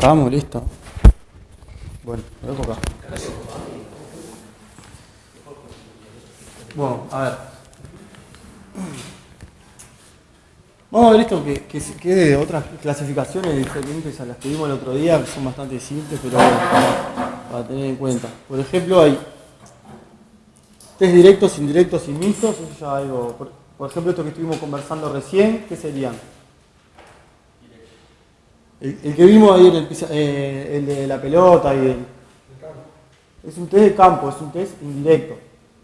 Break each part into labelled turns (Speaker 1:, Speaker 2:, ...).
Speaker 1: Acabamos, listo. Bueno, lo dejo acá. Bueno, a ver. Vamos a ver esto que, que, que de otras clasificaciones diferentes a las que vimos el otro día, que son bastante simples, pero para, tener en cuenta. Por ejemplo, hay test directos, indirectos y mixtos. Eso ya algo. Por ejemplo, esto que estuvimos conversando recién, ¿qué serían? El, el que vimos ayer, el, eh, el de la pelota y el. Es un test de campo, es un test indirecto.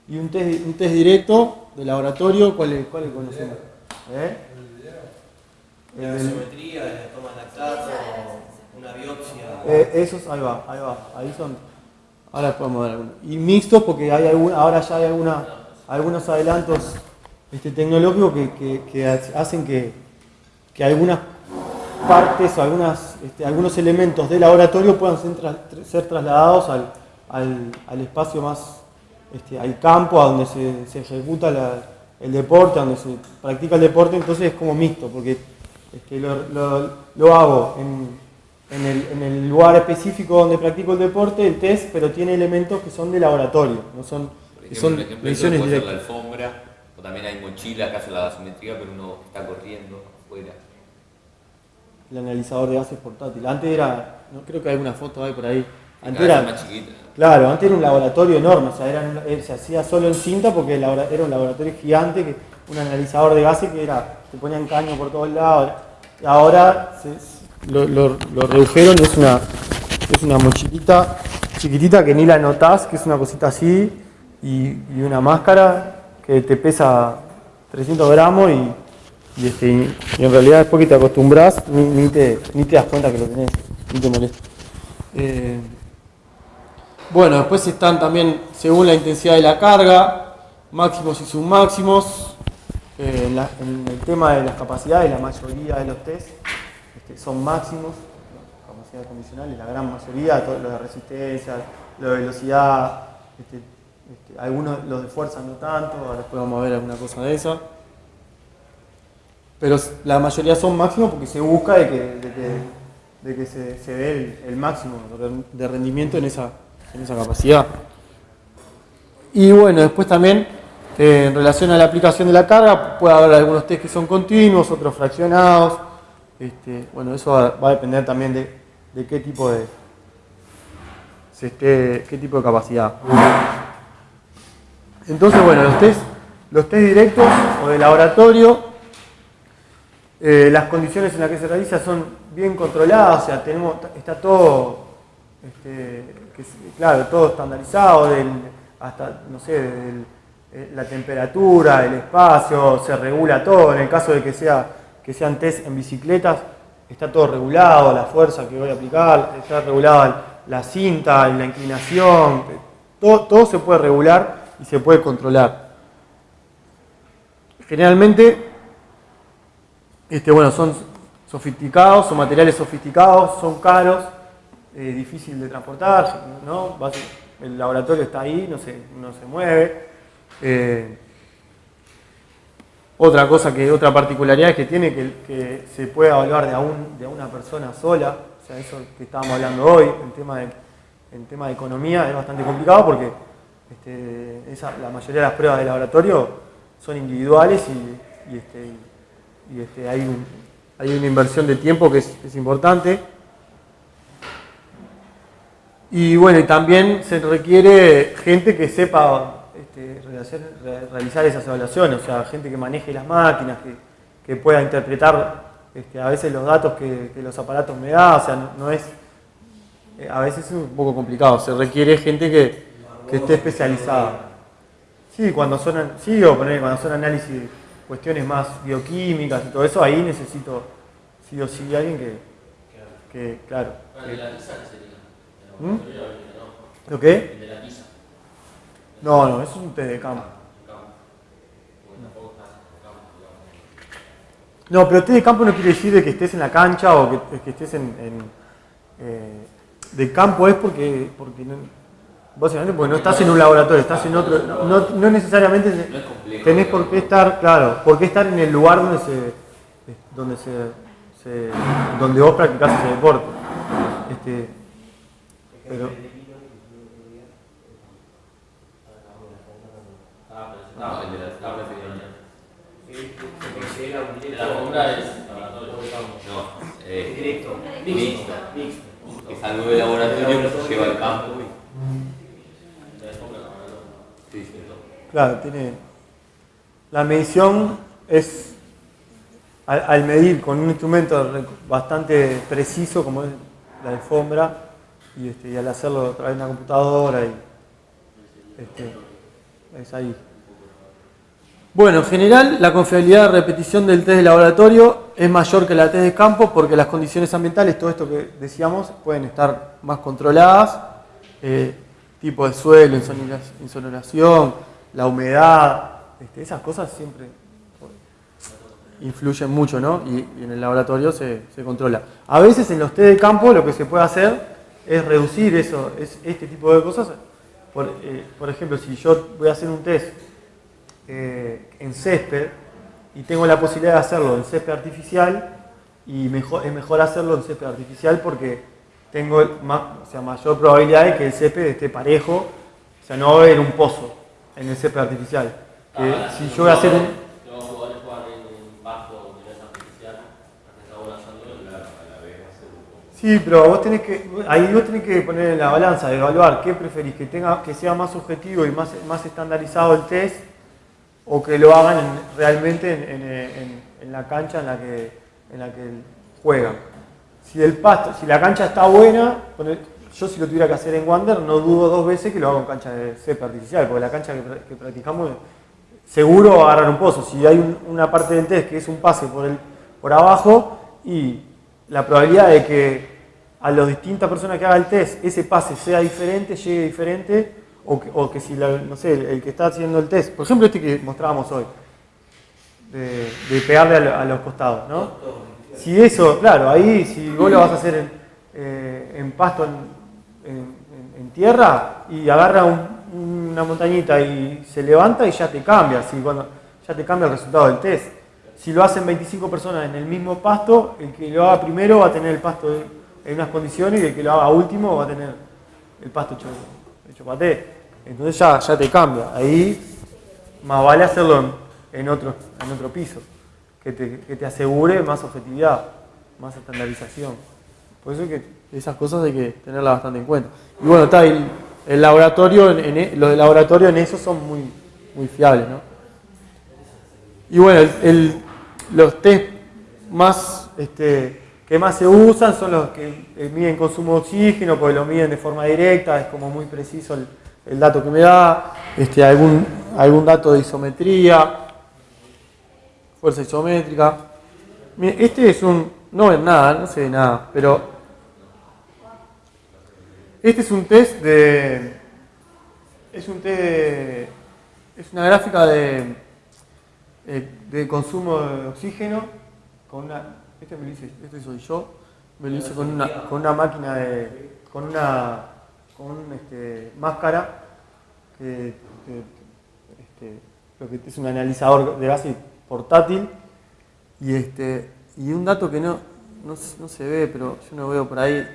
Speaker 1: Y un test, un test directo de laboratorio, ¿cuál es, cuál es conocemos? ¿Eh?
Speaker 2: La de la toma de lactato, una biopsia.
Speaker 1: Eh, esos, ahí va, ahí va, ahí son. Ahora podemos ver algunos. Y mixtos porque hay algún- ahora ya hay alguna, algunos adelantos este, tecnológicos que, que- que hacen que, que algunas partes o algunas, este, algunos elementos del laboratorio puedan ser, tras- ser trasladados al, al- al espacio más, este, al campo, a donde se, se ejecuta la- el deporte, a donde se practica el deporte, entonces es como mixto, porque este, lo, lo- lo hago en, en el, en el lugar específico donde practico el deporte, el test, pero tiene elementos que son de laboratorio, no son,
Speaker 3: Por
Speaker 1: que
Speaker 3: ejemplo,
Speaker 1: son
Speaker 3: un ejemplo ser la
Speaker 1: directas.
Speaker 3: alfombra, o también hay mochila que hace la gasometría, pero uno está corriendo afuera.
Speaker 1: El analizador de gases portátil. Antes era, no creo que hay una foto ahí por ahí. Antes era,
Speaker 3: más chiquita.
Speaker 1: claro, antes era un laboratorio enorme, o sea, era se hacía solo en cinta porque era un laboratorio gigante, que, un analizador de gases que era, te ponían caño por todos lados. Y ahora se- lo, lo- lo redujeron, es una, es una mochilita chiquitita que ni la notás, que es una cosita así, y, y una máscara que te pesa 300 gramos y, y, este, en realidad después que te acostumbras ni, te, ni te das cuenta que lo tenés, ni te molesta. Eh, bueno, después están también según la intensidad de la carga, máximos y submáximos. Eh, en, el tema de las capacidades, la mayoría de los test este, son máximos, capacidades condicionales, la gran mayoría, todo lo de resistencia, lo de velocidad, este, este, algunos los de fuerza no tanto, ahora después vamos a ver alguna cosa de esa. Pero la mayoría son máximos porque se busca de que, se, se dé el, máximo de- rendimiento en esa, capacidad. Y bueno, después también eh, en relación a la aplicación de la carga, puede haber algunos test que son continuos, otros fraccionados. Este, bueno, eso va, a depender también de, qué tipo de qué tipo de capacidad. Entonces, bueno, los test, los test directos o de laboratorio, eh, las condiciones en las que se realiza son bien controladas, o sea, tenemos, está todo, este, claro, todo estandarizado, hasta, no sé, eh, la temperatura, el espacio, se regula todo. En el caso de que, sea, que sean test en bicicletas, está todo regulado, la fuerza que voy a aplicar, está regulada la cinta, la inclinación, todo, todo se puede regular y se puede controlar. Generalmente, este, bueno, son sofisticados, son materiales sofisticados, son caros, eh, difícil de transportar, ¿no? El laboratorio está ahí, no se, no se mueve. Eh, otra cosa que, otra particularidad es que tiene que, se puede evaluar de a, un- de una persona sola, o sea, eso que estábamos hablando hoy, en tema de, en tema de economía es bastante complicado porque este, la mayoría de las pruebas de laboratorio son individuales y, y, este, y, este, hay, un- hay una inversión de tiempo que es, es importante. Y bueno, y también se requiere gente que sepa este, realizar, re- realizar esas evaluaciones, o sea, gente que maneje las máquinas, que, que pueda interpretar este, a veces los datos que, que los aparatos me dan, o sea, no, es, eh, a veces es un poco complicado, se requiere gente que, que esté especializada. Sí, cuando son, sí, o poner, cuando son análisis, cuestiones más bioquímicas y todo eso, ahí necesito sí o sí alguien que, que claro. que- ¿Mm? ¿Lo qué? No, no, eso es un test de campo. No, pero test de campo no quiere decir de que estés en la cancha o que, que estés en... en, eh, de campo es porque, porque no, básicamente porque no estás en un laboratorio, estás en otro... No, no- no necesariamente
Speaker 3: Complejo.
Speaker 1: tenés por qué estar, claro, por qué estar en el lugar donde se... donde se, se- donde vos practicás ese deporte. Este, pero,
Speaker 3: No, el de la tabla
Speaker 4: es laboratorio.
Speaker 3: No, eh,
Speaker 2: Directo.
Speaker 3: Mixto.
Speaker 2: Mixto.
Speaker 3: que salgo del laboratorio, se lleva al campo. Sí, sí.
Speaker 1: claro, tiene. La medición es al, medir con un instrumento bastante preciso como es la alfombra y, este, y al hacerlo a través de una computadora y este, es ahí. Bueno, en general la confiabilidad de repetición del test de laboratorio es mayor que la test de campo porque las condiciones ambientales, todo esto que decíamos, pueden estar más controladas, eh, tipo de suelo, insonora- insonorización, la humedad, este, esas cosas siempre influyen mucho, ¿no? Y, en el laboratorio se, controla. A veces en los test de campo lo que se puede hacer es reducir eso, es, este tipo de cosas. Por, eh, por ejemplo, si yo voy a hacer un test eh, en césped y tengo la posibilidad de hacerlo en césped artificial y mejor, es mejor hacerlo en césped artificial porque tengo o sea, mayor probabilidad de que el césped esté parejo, o sea, no va a haber un pozo en el césped artificial.
Speaker 4: Ah,
Speaker 1: si yo voy a hacer un, Sí, pero vos tenés que, ahí vos tenés que poner en la balanza, evaluar qué preferís, que tenga, que sea más objetivo y más, más estandarizado el test, o que lo hagan en- realmente en, en- la cancha en la que, en la que juegan. Si el pasto, si la cancha está buena, yo si lo tuviera que hacer en Wander, no dudo dos veces que lo hago en cancha de césped artificial, porque la cancha que practicamos seguro agarrar un pozo. Si hay un- una parte del test que es un pase por, el, por abajo y la probabilidad de que a las distintas personas que haga el test ese pase sea diferente, llegue diferente, o que, o que si la- no sé, el, que está haciendo el test, por ejemplo este que mostrábamos hoy, de, pegarle a, lo- a los costados, ¿no? Si eso, claro, ahí si vos lo vas a hacer en, eh, pasto, en tierra, y agarra un- una montañita y se levanta y ya te cambia, si cuando, ya te cambia el resultado del test. Si lo hacen 25 personas en el mismo pasto, el que lo haga primero va a tener el pasto en unas condiciones y el que lo haga último va a tener el pasto hecho, hecho paté. Entonces ya, ya te cambia. Ahí más vale hacerlo en, otro, en otro piso, que te, que te asegure más objetividad, más estandarización. Por eso que esas cosas hay que tenerlas bastante en cuenta. Y bueno, está el laboratorio, e- los de laboratorio en eso son muy, muy fiables, ¿no? Y bueno, el- los test más, este, que más se usan son los que eh, miden consumo de oxígeno, porque lo miden de forma directa, es como muy preciso el, dato que me da, este, algún, algún dato de isometría, fuerza isométrica. Este es un, no es nada, no se ve nada, pero este es un test de, es un test de, es una gráfica de, eh, de consumo de oxígeno con una, este me lo hice, este soy yo, me lo hice con una, con una máquina de, con una, con un, este, máscara que, este, es un analizador de gases portátil y este y un dato que no, no, no se ve, pero yo no veo por ahí.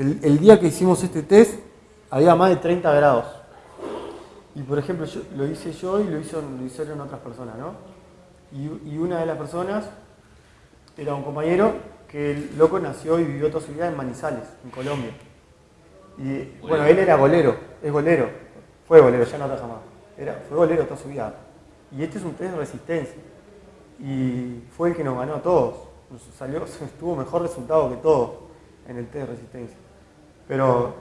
Speaker 1: El, día que hicimos este test había más de 30 grados. Y por ejemplo, lo hice yo y lo, hicieron otras personas, ¿no? Y, una de las personas era un compañero que el loco nació y vivió toda su vida en Manizales, en Colombia. Y bueno, él era golero, es golero, fue golero, ya no ataja más. Era, fue golero toda su vida. Y este es un test de resistencia. Y fue el que nos ganó a todos. Nos salió, tuvo mejor resultado que todos en el test de resistencia. Pero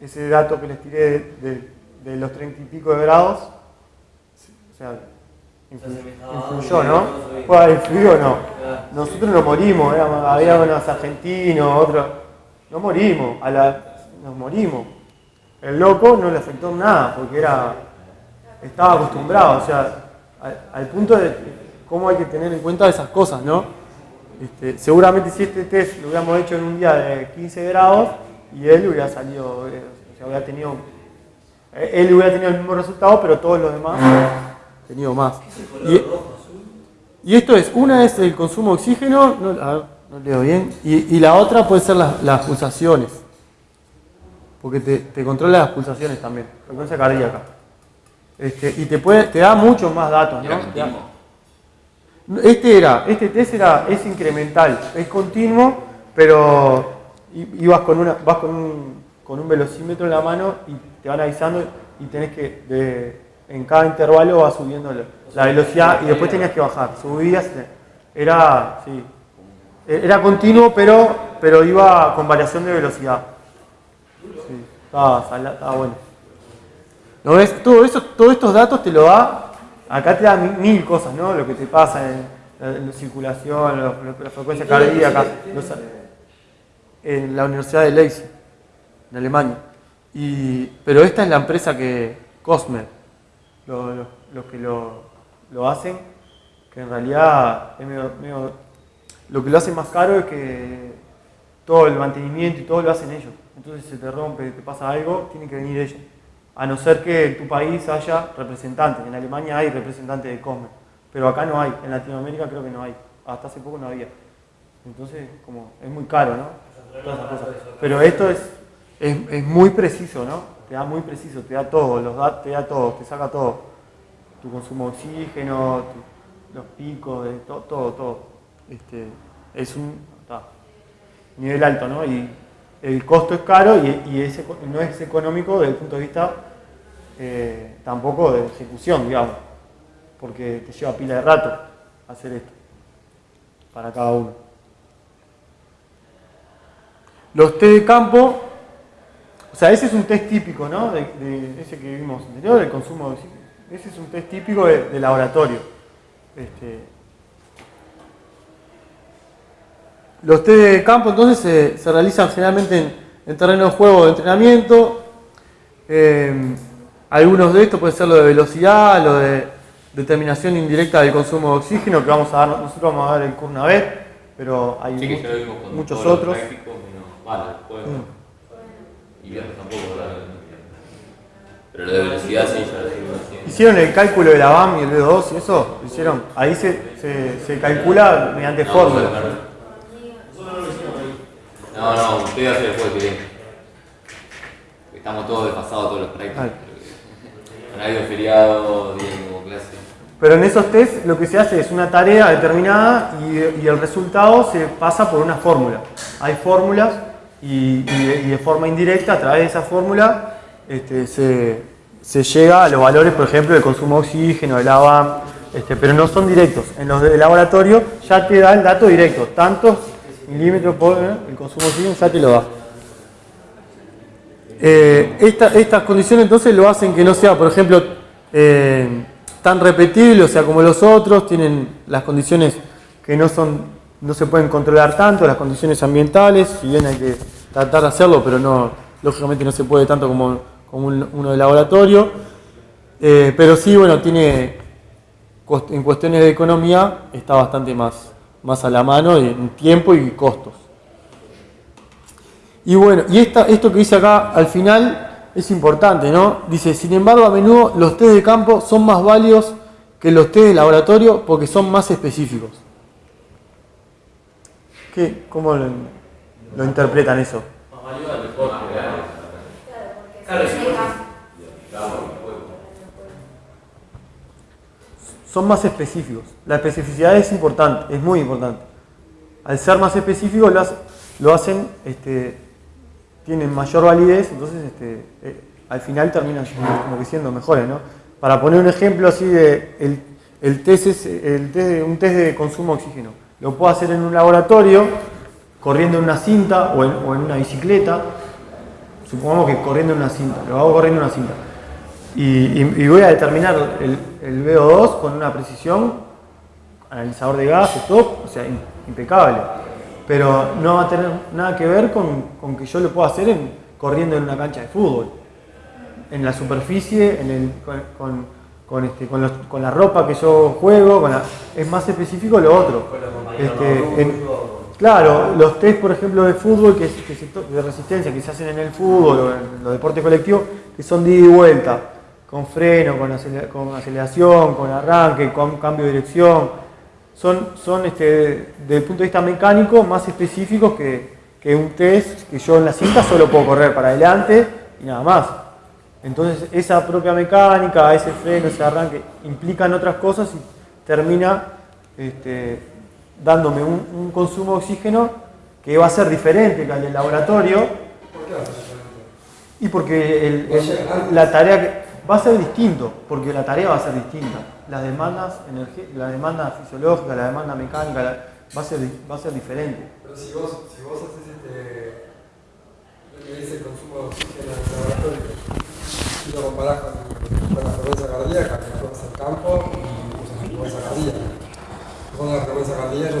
Speaker 1: ese dato que les tiré de, de- de los treinta y pico de grados, o sea, influ- influyó, ¿no? Fue, ¿Influyó o no? Nosotros no morimos, éramos- había unos argentinos, otros. No morimos, a la, nos morimos. El loco no le afectó nada, porque era estaba acostumbrado, o sea, al, al punto de cómo hay que tener en cuenta esas cosas, ¿no? Este, seguramente si este test lo hubiéramos hecho en un día de 15 grados y él hubiera salido, eh, o sea, hubiera tenido, eh, él hubiera tenido el mismo resultado, pero todos los demás tenido más. Y, y esto es, una es el consumo de oxígeno, no, a ver, no leo bien. Y, y la otra puede ser las, las pulsaciones. Porque te, te controla las pulsaciones también. Frecuencia cardíaca. Este, y te, puede, te da muchos más datos, ¿no? Este era, este test era, es incremental, es continuo, pero i- ibas con una, vas con un, con un velocímetro en la mano y te van avisando y tenés que, de- en cada intervalo vas subiendo la, la velocidad y después tenías que bajar, subías, era, sí, e- era continuo, pero, pero iba con variación de velocidad. Sí, estaba, estaba bueno. ¿No ves? Todo eso, todos estos datos te lo da, acá te da mi- mil cosas, ¿no? Lo que te pasa en, en la circulación, la frecuencia cardíaca, los- en la Universidad de Leipzig, en Alemania. Y, pero esta es la empresa que, Cosmer, lo- lo- los que lo, hacen, que en realidad es medio- lo que lo hace más caro es que todo el mantenimiento y todo lo hacen ellos. Entonces si se te rompe, te pasa algo, tienen que venir ellos. A no ser que tu país haya representantes. En Alemania hay representantes de Cosme, pero acá no hay. En Latinoamérica creo que no hay. Hasta hace poco no había. Entonces, como es muy caro, ¿no? Pero esto es, es, es muy preciso, ¿no? Te da muy preciso, te da todo, los dat- te da todo, te saca todo. Tu consumo de oxígeno, los picos, de to- todo, todo. Este, es un nivel alto, ¿no? Y el costo es caro y, y es no es económico desde el punto de vista eh, tampoco de ejecución, digamos, porque te lleva pila de rato hacer esto para cada uno. Los test de campo, o sea, ese es un test típico, ¿no? De, de ese que vimos anterior, del consumo de oxígeno. Ese es un test típico de, de laboratorio. Este, Los test de campo entonces se, se realizan generalmente en, en terreno de juego de entrenamiento. Eh, algunos de estos pueden ser lo de velocidad, lo de determinación indirecta del consumo de oxígeno, que vamos a dar, nosotros vamos a dar el curso una vez, pero hay
Speaker 3: Sí,
Speaker 1: muchos
Speaker 3: los
Speaker 1: otros.
Speaker 3: prácticos, vale, el.
Speaker 1: Mm.
Speaker 3: Y viernes tampoco, ¿verdad? Pero lo de velocidad sí, ya lo haciendo.
Speaker 1: Hicieron el cálculo de la BAM y el B2 y eso, lo hicieron. Ahí se, se, se calcula mediante
Speaker 3: No,
Speaker 1: fórmulas.
Speaker 3: bueno, No, no, usted hace el juego que viene. Estamos todos desfasados todos los prácticos.
Speaker 1: Vale.
Speaker 3: Con algo feriado, día como clase.
Speaker 1: Pero en esos test lo que se hace es una tarea determinada y, y el resultado se pasa por una fórmula. Hay fórmulas y, de, forma indirecta, a través de esa fórmula, este, se, se llega a los valores, por ejemplo, del consumo de oxígeno, del ABAM, este, pero no son directos. En los de laboratorio ya te da el dato directo, tantos milímetros por ¿eh? el consumo de oxígeno ya te lo da. Eh, esta- estas condiciones entonces lo hacen que no sea, por ejemplo, eh, tan repetible, o sea, como los otros, tienen las condiciones que no son, no se pueden controlar tanto, las condiciones ambientales, si bien hay que tratar de hacerlo, pero no, lógicamente no se puede tanto como, como un- uno de laboratorio. Eh, pero sí, bueno, tiene en cuestiones de economía está bastante más, más a la mano en tiempo y costos. Y bueno, y esta, esto que dice acá al final es importante, ¿no? Dice, sin embargo, a menudo los test de campo son más válidos que los test de laboratorio porque son más específicos. ¿Qué? ¿Cómo lo, interpretan eso? Son más específicos. La especificidad es importante, es muy importante. Al ser más específicos lo, hace- lo hacen, este, tienen mayor validez, entonces este, eh, al final terminan como que siendo mejores, ¿no? Para poner un ejemplo así de el, el test es el test un test de consumo de oxígeno. Lo puedo hacer en un laboratorio, corriendo en una cinta o en, una bicicleta. Supongamos que corriendo en una cinta, lo hago corriendo en una cinta. Y, voy a determinar el, el VO2 con una precisión, analizador de gases, todo, o sea, im- impecable. Pero no va a tener nada que ver con, con que yo lo pueda hacer en- corriendo en una cancha de fútbol. En la superficie, en el- con- con, este, con, los- con la ropa que yo juego, con la- es más específico lo otro. Este, en- claro, los test, por ejemplo, de fútbol, que, que se de resistencia que se hacen en el fútbol o en los deportes colectivos, que son de ida y vuelta, con freno, con, acelera- con aceleración, con arranque, con cambio de dirección. son, son este, desde el punto de vista mecánico más específicos que, que un test que yo en la cinta solo puedo correr para adelante y nada más. Entonces esa propia mecánica, ese freno, ese arranque, implican otras cosas y termina este, dándome un, consumo de oxígeno que va a ser diferente que al del laboratorio
Speaker 5: ¿Por qué va a ser diferente?
Speaker 1: y porque la tarea que- va a ser distinto, porque la tarea va a ser distinta. Las demandas, la demanda fisiológica, la demanda mecánica, va, a ser, va a ser diferente.
Speaker 5: Pero si vos, si vos haces este, lo que el consumo de oxígeno en el laboratorio y lo comparás con, con la frecuencia cardíaca, que la vas al campo y usas la frecuencia cardíaca. Con la frecuencia cardíaca,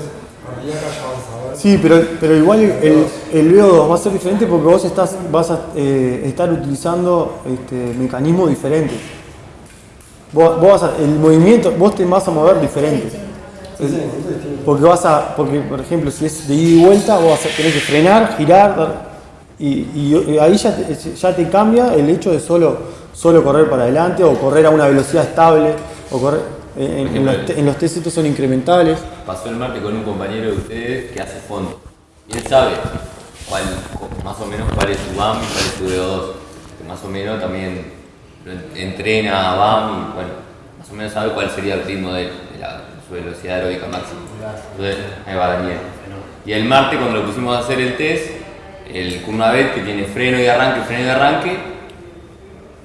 Speaker 5: cardíaca ya vas a ver.
Speaker 1: Sí, pero, pero igual el, el VO2 va a ser diferente porque vos estás, vas a eh, estar utilizando este, mecanismos diferentes. Vos, vos vas a- el movimiento, vos te vas a mover diferente. Porque vas a, porque por ejemplo, si es de ida y vuelta, vos vas a tener que frenar, girar, dar- y, y ahí ya te, ya te cambia el hecho de solo, solo correr para adelante o correr a una velocidad estable, o correr, en, en los, te- en los test estos son incrementales.
Speaker 3: Pasó el martes con un compañero de ustedes que hace fondo. Y él sabe cuál, más o menos cuál es su BAM y cuál es su VO2. Que más o menos también lo en- entrena a BAM y bueno, más o menos sabe cuál sería el ritmo de, él, de la, su velocidad aeróbica máxima. Entonces, ahí va Daniel. Y el martes cuando lo pusimos a hacer el test, el Kumavet que tiene freno y arranque, freno y arranque,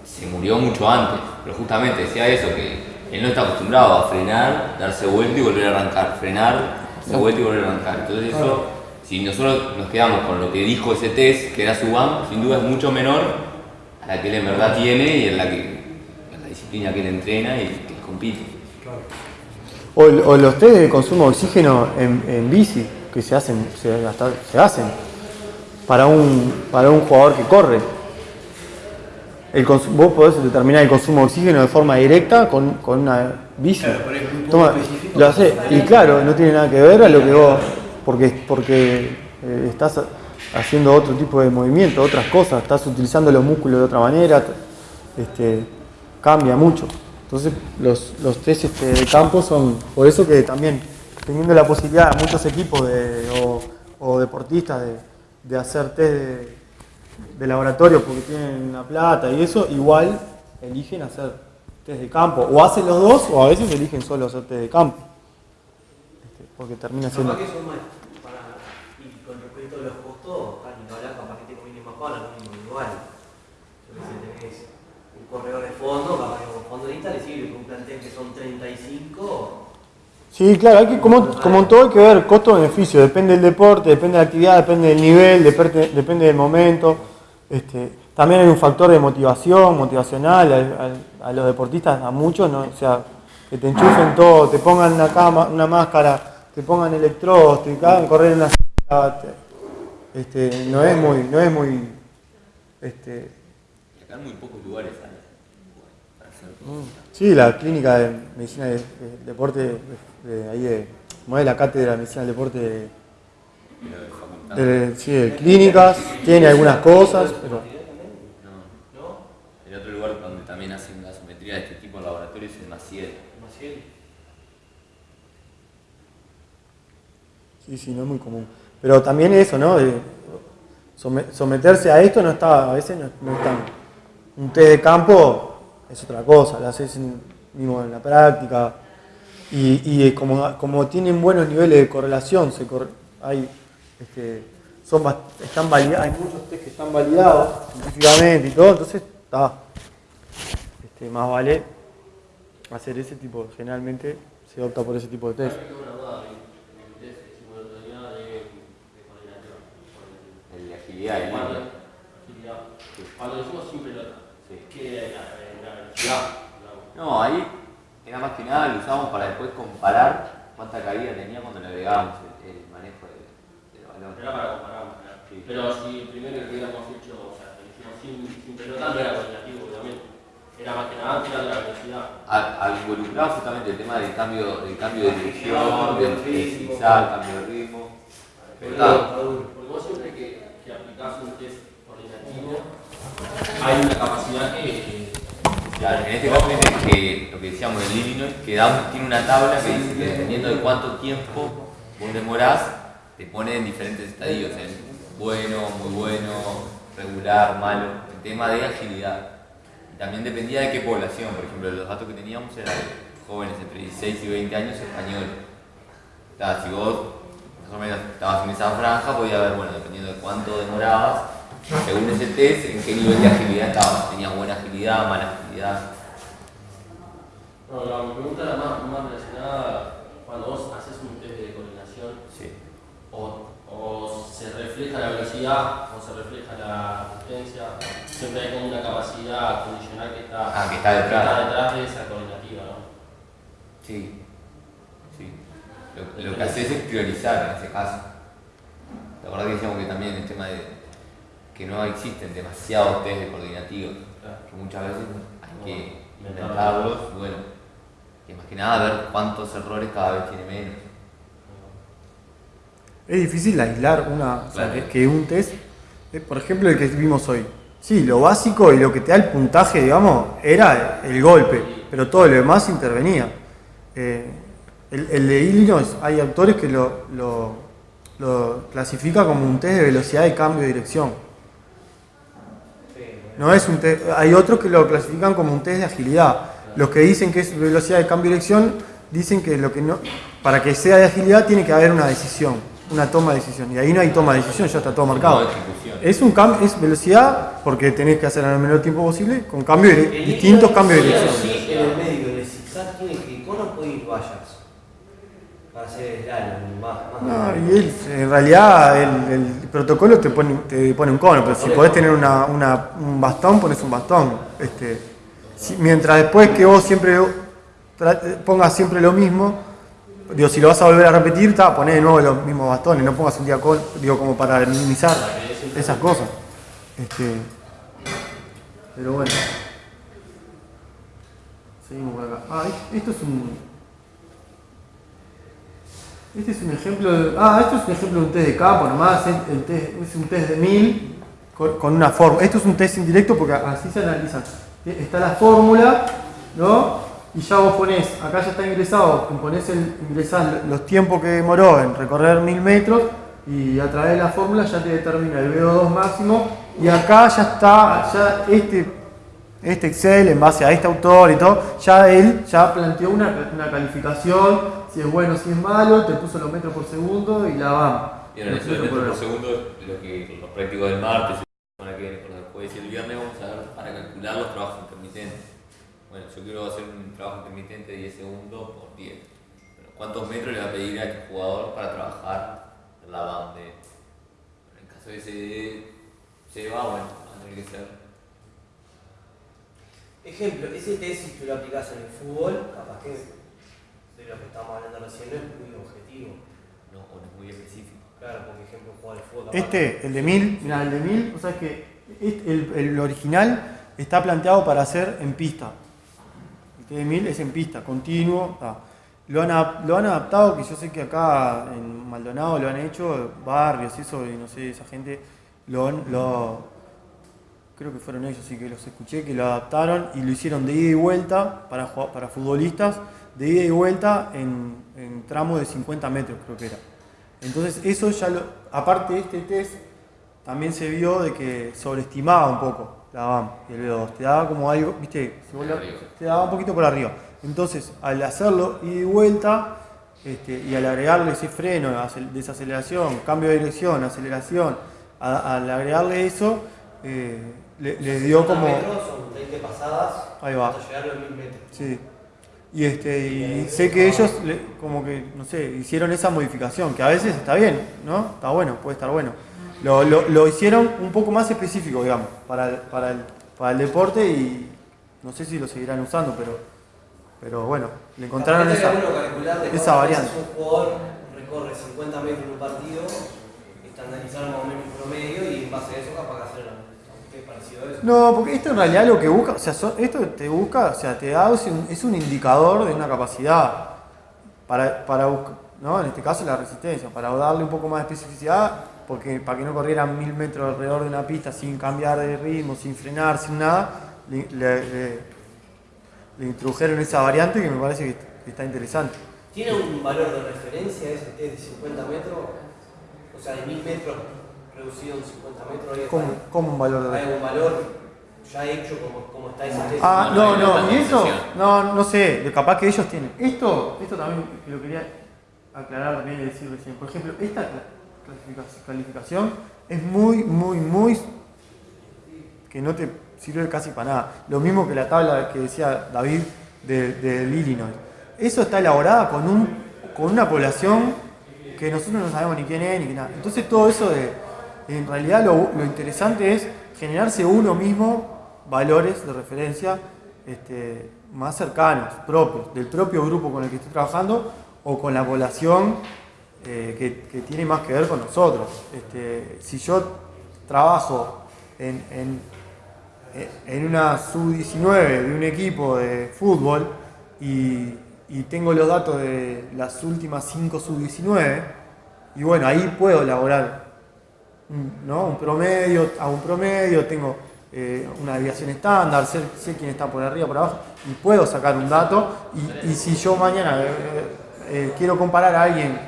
Speaker 3: se murió mucho antes, pero justamente decía eso, que él no está acostumbrado a frenar, darse vuelta y volver a arrancar, frenar, darse vuelta y volver a arrancar. Entonces eso, si nosotros nos quedamos con lo que dijo ese test, que era su BAM, sin duda es mucho menor a la que él en verdad tiene y en la, que, en la disciplina que él entrena y que compite.
Speaker 1: O, o los test de consumo de oxígeno en, en bici, que se hacen, se, hasta- se hacen para un, para un jugador que corre. El vos podés determinar el consumo de oxígeno de forma directa con, con una bici.
Speaker 2: Claro, pero es
Speaker 1: Toma, lo hace, y claro, no tiene nada que ver a lo que vos, porque, porque eh, estás haciendo otro tipo de movimiento, otras cosas, estás utilizando los músculos de otra manera, este, cambia mucho. Entonces los, los test este, de campo son, por eso que también teniendo la posibilidad muchos equipos de- o, o deportistas de, de hacer test de, de laboratorio porque tienen la plata y eso, igual eligen hacer test de campo. O hacen los dos o a veces eligen solo hacer test de campo. Este, porque termina siendo...
Speaker 2: Que son más para, y con respecto a los costos, al no hablar, capaz que te conviene más para algún individual. Sé, tenés un corredor de fondo, capaz que con fondista le sirve, con un plantel que son 35,
Speaker 1: Sí, claro, hay que, como, como en todo hay que ver costo-beneficio, depende del deporte, depende de la actividad, depende del nivel, depende, depende del momento. Este, también hay un factor de motivación, motivacional, a, a- a los deportistas, a muchos, ¿no? o sea, que te enchufen todo, te pongan una, cama, una máscara, te pongan electrodos, te hagan correr en la te- este, no es muy, no es muy, este,
Speaker 3: acá en muy pocos lugares hay para hacer todo.
Speaker 1: Sí, la clínica de medicina de, de- deporte, de, de ahí de, es la cátedra de medicina del deporte de,
Speaker 3: Pero de
Speaker 1: sí, de clínicas, tiene algunas cosas, pero
Speaker 3: El otro lugar donde también hacen gasometría de este tipo en laboratorios es Maciel.
Speaker 2: Maciel.
Speaker 1: sí, sí, no es muy común. Pero también eso, ¿no? De someterse a esto no está, a veces no, no es tan. Un test de campo es otra cosa, lo haces en- mismo en la práctica. Y, y, eh, como, como tienen buenos niveles de correlación, se corre- hay, este, son, bast- están validados, hay muchos test que están validados científicamente y todo, entonces está. Este, más vale hacer ese tipo, generalmente se opta por ese tipo de test.
Speaker 4: El de,
Speaker 3: agilidad,
Speaker 4: Cuando- hicimos sin pelota, que la, velocidad.
Speaker 3: No, ahí era más que nada lo usamos para después comparar cuánta caída tenía cuando le agregábamos el, el manejo del, del balón.
Speaker 4: Era para comparar.
Speaker 3: Sí.
Speaker 4: Pero si el primero que hubiéramos hecho, o sea, que lo hicimos sin, sin pelota, no era coordinativo, obviamente. Era más que nada tirar la velocidad.
Speaker 3: A- al involucrar justamente el tema del cambio, del cambio de dirección,
Speaker 2: Cambio
Speaker 3: del
Speaker 2: de ritmo.
Speaker 3: zigzag, cambio de ritmo.
Speaker 4: Porque,
Speaker 3: Pero
Speaker 4: porque vos siempre que, que aplicás un test coordinativo, hay una capacidad que, que
Speaker 3: Claro, en este caso dice que lo que decíamos del Illinois, que da- tiene una tabla que dice que dependiendo de cuánto tiempo vos demorás, te pone en diferentes estadios, en bueno, muy bueno, regular, malo, el tema de agilidad. También dependía de qué población, por ejemplo, los datos que teníamos eran jóvenes entre 16 y 20 años españoles. O sea, si vos más o menos estabas en esa franja, podía ver, bueno, dependiendo de cuánto demorabas, según ese test, en qué nivel de agilidad estabas. Tenías buena agilidad, mala agilidad.
Speaker 4: No, no, mi pregunta era más, más relacionada cuando vos haces un test de coordinación,
Speaker 3: Sí.
Speaker 4: o, o se refleja la velocidad, o se refleja la asistencia, siempre hay como una capacidad condicional que está,
Speaker 3: Ah, que está
Speaker 4: que
Speaker 3: detrás.
Speaker 4: está detrás de esa coordinativa, ¿no?
Speaker 3: Sí. Sí. Lo, lo que haces es priorizar en ese caso. La verdad que decíamos que también el tema de que no existen demasiados test de coordinativos,
Speaker 4: Claro.
Speaker 3: que muchas veces que
Speaker 4: No,
Speaker 3: inventarlos, y bueno, y más que nada ver cuántos errores cada vez tiene menos.
Speaker 1: Es difícil aislar una, o sea,
Speaker 3: Claro.
Speaker 1: que, que un test, eh, por ejemplo el que vimos hoy. Sí, lo básico y lo que te da el puntaje, digamos, era el golpe, pero todo lo demás intervenía. Eh, el, el de Illinois, hay autores que lo, lo, lo clasifica como un test de velocidad de cambio de dirección. No es un test, hay otros que lo clasifican como un test de agilidad. Los que dicen que es velocidad de cambio de dirección dicen que lo que no, para que sea de agilidad tiene que haber una decisión, una toma de decisión. Y ahí no hay toma de decisión, ya está todo marcado. Es un cambio, es velocidad porque tenés que hacer en el menor tiempo posible con cambio de,
Speaker 2: El
Speaker 1: distintos cambios de dirección.
Speaker 2: Sí, en el medio del zigzag tiene que ir con o puede ir vallas. Para hacer el slalom, más, más.
Speaker 1: No, y él, en realidad el, el protocolo te pone, te pone un cono, pero si podés tener una, una- un bastón, pones un bastón. Este, si- mientras después que vos siempre pongas siempre lo mismo, digo, si lo vas a volver a repetir, ta, poné de nuevo los mismos bastones, no pongas un día con, digo, como para minimizar esas cosas. Este, pero bueno. Seguimos por acá. Ah, esto es un. Este es un ejemplo de, ah, esto es un ejemplo de un test de campo nomás, test, es un test de 1000 con, una fórmula. Esto es un test indirecto porque así se analizan. Está la fórmula, ¿no? Y ya vos ponés, acá ya está ingresado, ponés el, ingresás los tiempos que demoró en recorrer 1000 metros y a través de la fórmula ya te determina el VO2 máximo y acá ya está, ya este este Excel en base a este autor y todo, ya él ya planteó una, una calificación, si es bueno, si es malo, te puso los metros por segundo y la vamos.
Speaker 3: Eso de metros por segundo, lo que los prácticos del martes, semana que por el jueves y el viernes vamos a ver para calcular los trabajos intermitentes. Bueno, yo quiero hacer un trabajo intermitente de 10 segundos por 10. Pero ¿Cuántos metros le va a pedir a este jugador para trabajar en la banda? En caso de ese se va, bueno, va a tener que ser.
Speaker 2: Ejemplo, ese test si tú lo aplicas en el fútbol, capaz que de lo que estamos hablando recién no es muy objetivo.
Speaker 3: No, o no es muy específico.
Speaker 2: Claro, porque ejemplo jugar al fútbol.
Speaker 1: Este, el de 1000, mira, el de 1000, o sea que este- el, el original está planteado para hacer en pista. El T de 1000 es en pista, continuo. Lo han, lo han adaptado, que yo sé que acá en Maldonado lo han hecho, barrios y eso, y no sé, esa gente lo, lo creo que fueron ellos, sí que los escuché, que lo adaptaron y lo hicieron de ida y vuelta para, para futbolistas, de ida y vuelta en, en tramos de 50 metros, creo que era. Entonces, eso ya lo. Aparte de este test, también se vio de que sobreestimaba un poco la BAM y el V2. Te daba como algo, viste, Si te daba un poquito por arriba. Entonces, al hacerlo ida y vuelta, este, y al agregarle ese freno, acel- desaceleración, cambio de dirección, aceleración, a- al agregarle eso, eh, le, le dio
Speaker 2: 50
Speaker 1: como.
Speaker 2: metros son 20 pasadas
Speaker 1: Ahí va.
Speaker 2: hasta llegar a los 1000 metros.
Speaker 1: Sí. Y este y sé que ellos le- como que no sé, hicieron esa modificación, que a veces está bien, ¿no? Está bueno, puede estar bueno. Lo, lo, lo hicieron un poco más específico, digamos, para el, para el, para el deporte y no sé si lo seguirán usando, pero pero bueno, le encontraron esa,
Speaker 2: de
Speaker 1: esa variante.
Speaker 2: Un jugador recorre 50 metros en un partido, estandarizar más o menos un promedio y en base a eso capaz que hacer
Speaker 1: No, porque esto en realidad lo que busca, o sea, esto te busca, o sea, te da es un, indicador de una capacidad para, para buscar, ¿no? En este caso la resistencia, para darle un poco más de especificidad, porque para que no corrieran mil metros alrededor de una pista sin cambiar de ritmo, sin frenar, sin nada, le, le- le- le introdujeron esa variante que me parece que, que está interesante.
Speaker 2: ¿Tiene un valor de referencia ese de 50 metros? O sea, de 1000 metros reducido en 50 metros. ¿hay-
Speaker 1: ¿Cómo, cómo un valor de
Speaker 2: ¿Hay algún valor ya hecho como, como está ese test?
Speaker 1: Ah,
Speaker 3: No,
Speaker 1: no,
Speaker 3: no
Speaker 1: y eso, no, no sé, de capaz que ellos tienen. Esto, esto también que lo quería aclarar también y decir recién. Por ejemplo, esta calificación es muy, muy, muy que no te sirve casi para nada. Lo mismo que la tabla que decía David de- del Illinois. Eso está elaborada con un, con una población que nosotros no sabemos ni quién es ni nada. Entonces todo eso de, en realidad lo, interesante es generarse uno mismo valores de referencia este, más cercanos, propios, del propio grupo con el que estoy trabajando o con la población eh, que, tiene más que ver con nosotros. Este, si yo trabajo en, una sub-19 de un equipo de fútbol y, y tengo los datos de las últimas 5 sub-19, y bueno, ahí puedo elaborar un promedio, hago un promedio, tengo eh, una desviación estándar, sé, sé quién está por arriba, por abajo, y puedo sacar un dato, y, si yo mañana eh, eh, quiero comparar a alguien,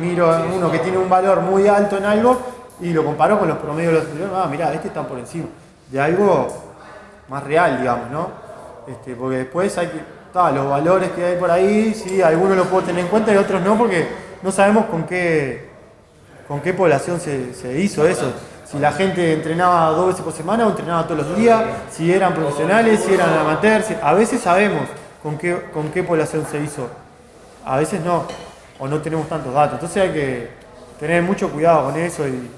Speaker 1: miro a uno que tiene un valor muy alto en algo, y lo comparo con los promedios de los anteriores, ah, mirá, este está por encima, de algo más real, digamos, ¿no? Este, porque después hay que, los valores que hay por ahí, sí, algunos los puedo tener en cuenta y otros no, porque no sabemos con qué, con qué población se, hizo eso. Si la gente entrenaba dos veces por semana o entrenaba todos los días, si eran profesionales, si eran amateurs, a veces sabemos con qué, con qué población se hizo, a veces no, o no tenemos tantos datos. Entonces hay que tener mucho cuidado con eso y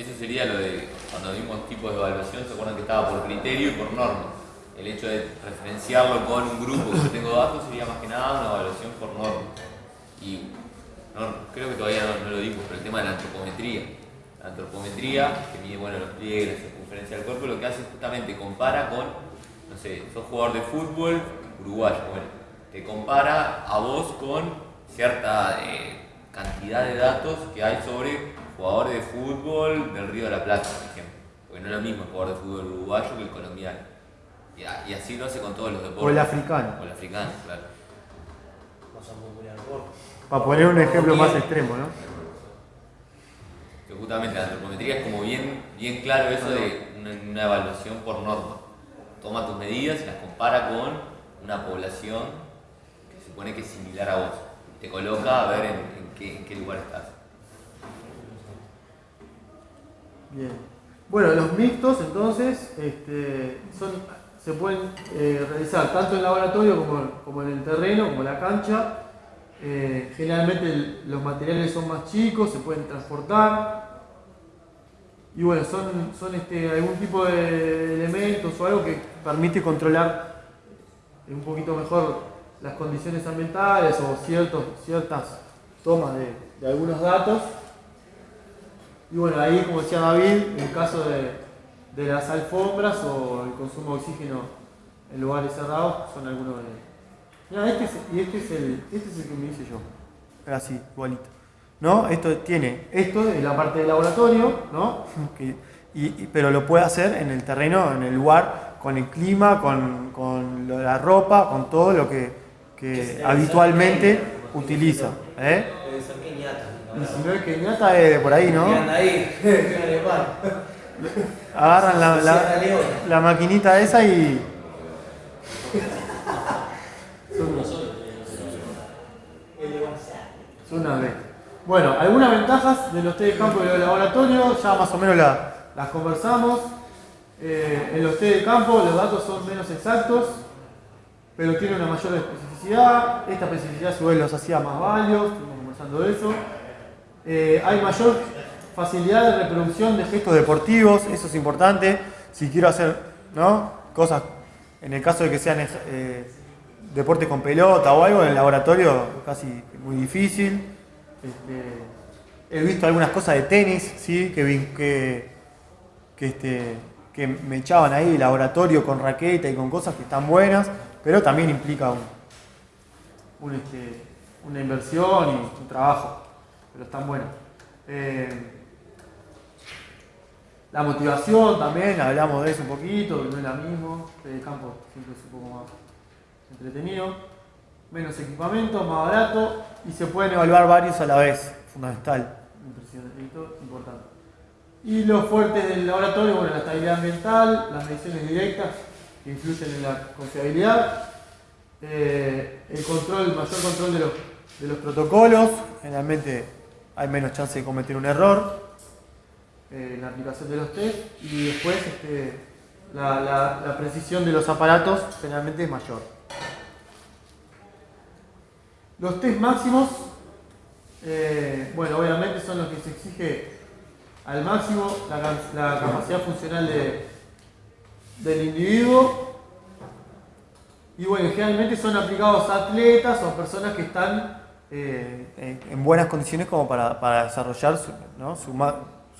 Speaker 3: Eso sería lo de cuando vimos tipos de evaluación, se acuerdan que estaba por criterio y por norma. El hecho de referenciarlo con un grupo que yo tengo datos sería más que nada una evaluación por norma. Y no, creo que todavía no, no lo dimos, tema de la antropometría. La antropometría, que mide bueno, los pliegues, la circunferencia del cuerpo, lo que hace es justamente compara con, no sé, sos jugador de fútbol uruguayo, bueno, te compara a vos con cierta eh, cantidad de datos que hay sobre jugadores de fútbol del Río de la Plata, por ejemplo. Porque no es lo mismo el jugador de fútbol uruguayo que el colombiano. Y, a- y así lo hace con todos los deportes.
Speaker 1: O el africano.
Speaker 3: O el africano, claro.
Speaker 1: Para poner un ejemplo más extremo, ¿no?
Speaker 3: Justamente la antropometría es como bien, bien claro eso de una, evaluación por norma. Toma tus medidas y las compara con una población que se supone que es similar a vos. Te coloca a ver en, qué, lugar estás.
Speaker 1: Bien. Bueno, los mixtos entonces este, son, se pueden eh, realizar tanto en laboratorio como, como en el terreno, como la cancha. Eh, generalmente los materiales son más chicos, se pueden transportar. Y bueno, son, son este, algún tipo de elementos o algo que permite controlar un poquito mejor las condiciones ambientales o ciertos, ciertas tomas de, algunos datos. Y bueno, ahí como decía David, en el caso de, de las alfombras o el consumo de oxígeno en lugares cerrados, son algunos de Mira, este es, y este es el, este es el que me hice yo. Así, igualito. ¿No? Esto tiene, esto es la parte del laboratorio, ¿no? Que- y- y- pero lo puede hacer en el terreno, en el lugar, con el clima, con, con la ropa, con todo lo que, que habitualmente utiliza. ¿eh?
Speaker 2: Debe ser Kenyatta.
Speaker 1: Y si no es de por ahí, ¿no?
Speaker 2: Ahí, en.
Speaker 1: Agarran la, la, la maquinita esa y. Son una vez. Bueno, algunas ventajas de los test de campo y de los laboratorios, ya más o menos la- las conversamos. Eh, en los test de campo los datos son menos exactos, pero tienen una mayor especificidad. Esta especificidad su vez los hacía más válidos, estuvimos conversando de eso. Eh, hay mayor facilidad de reproducción de gestos deportivos, eso es importante. Si quiero hacer ¿no? cosas, en el caso de que sean eh, deportes con pelota o algo, en el laboratorio casi muy difícil. Este, he visto algunas cosas de tenis, ¿sí? que, que, este, que me echaban ahí laboratorio con raqueta y con cosas que están buenas, pero también implica este, una inversión y un trabajo, pero están buenas. Eh, la motivación también, hablamos de eso un poquito, no es la misma, el campo siempre es un poco más entretenido, menos equipamiento, más barato y se pueden evaluar varios a la vez, fundamental, impresionante, importante. Y los fuertes del laboratorio, bueno, la estabilidad ambiental, las mediciones directas que influyen en la confiabilidad, eh, el control, el mayor control de los, de los protocolos, generalmente hay menos chance de cometer un error eh, en la aplicación de los test y después este, la, la- la precisión de los aparatos generalmente es mayor. Los test máximos, eh, bueno, obviamente son los que se exige al máximo la, ca- la capacidad funcional de- del individuo. Y bueno, generalmente son aplicados a atletas o personas que están eh, en, en buenas condiciones como para, desarrollar su,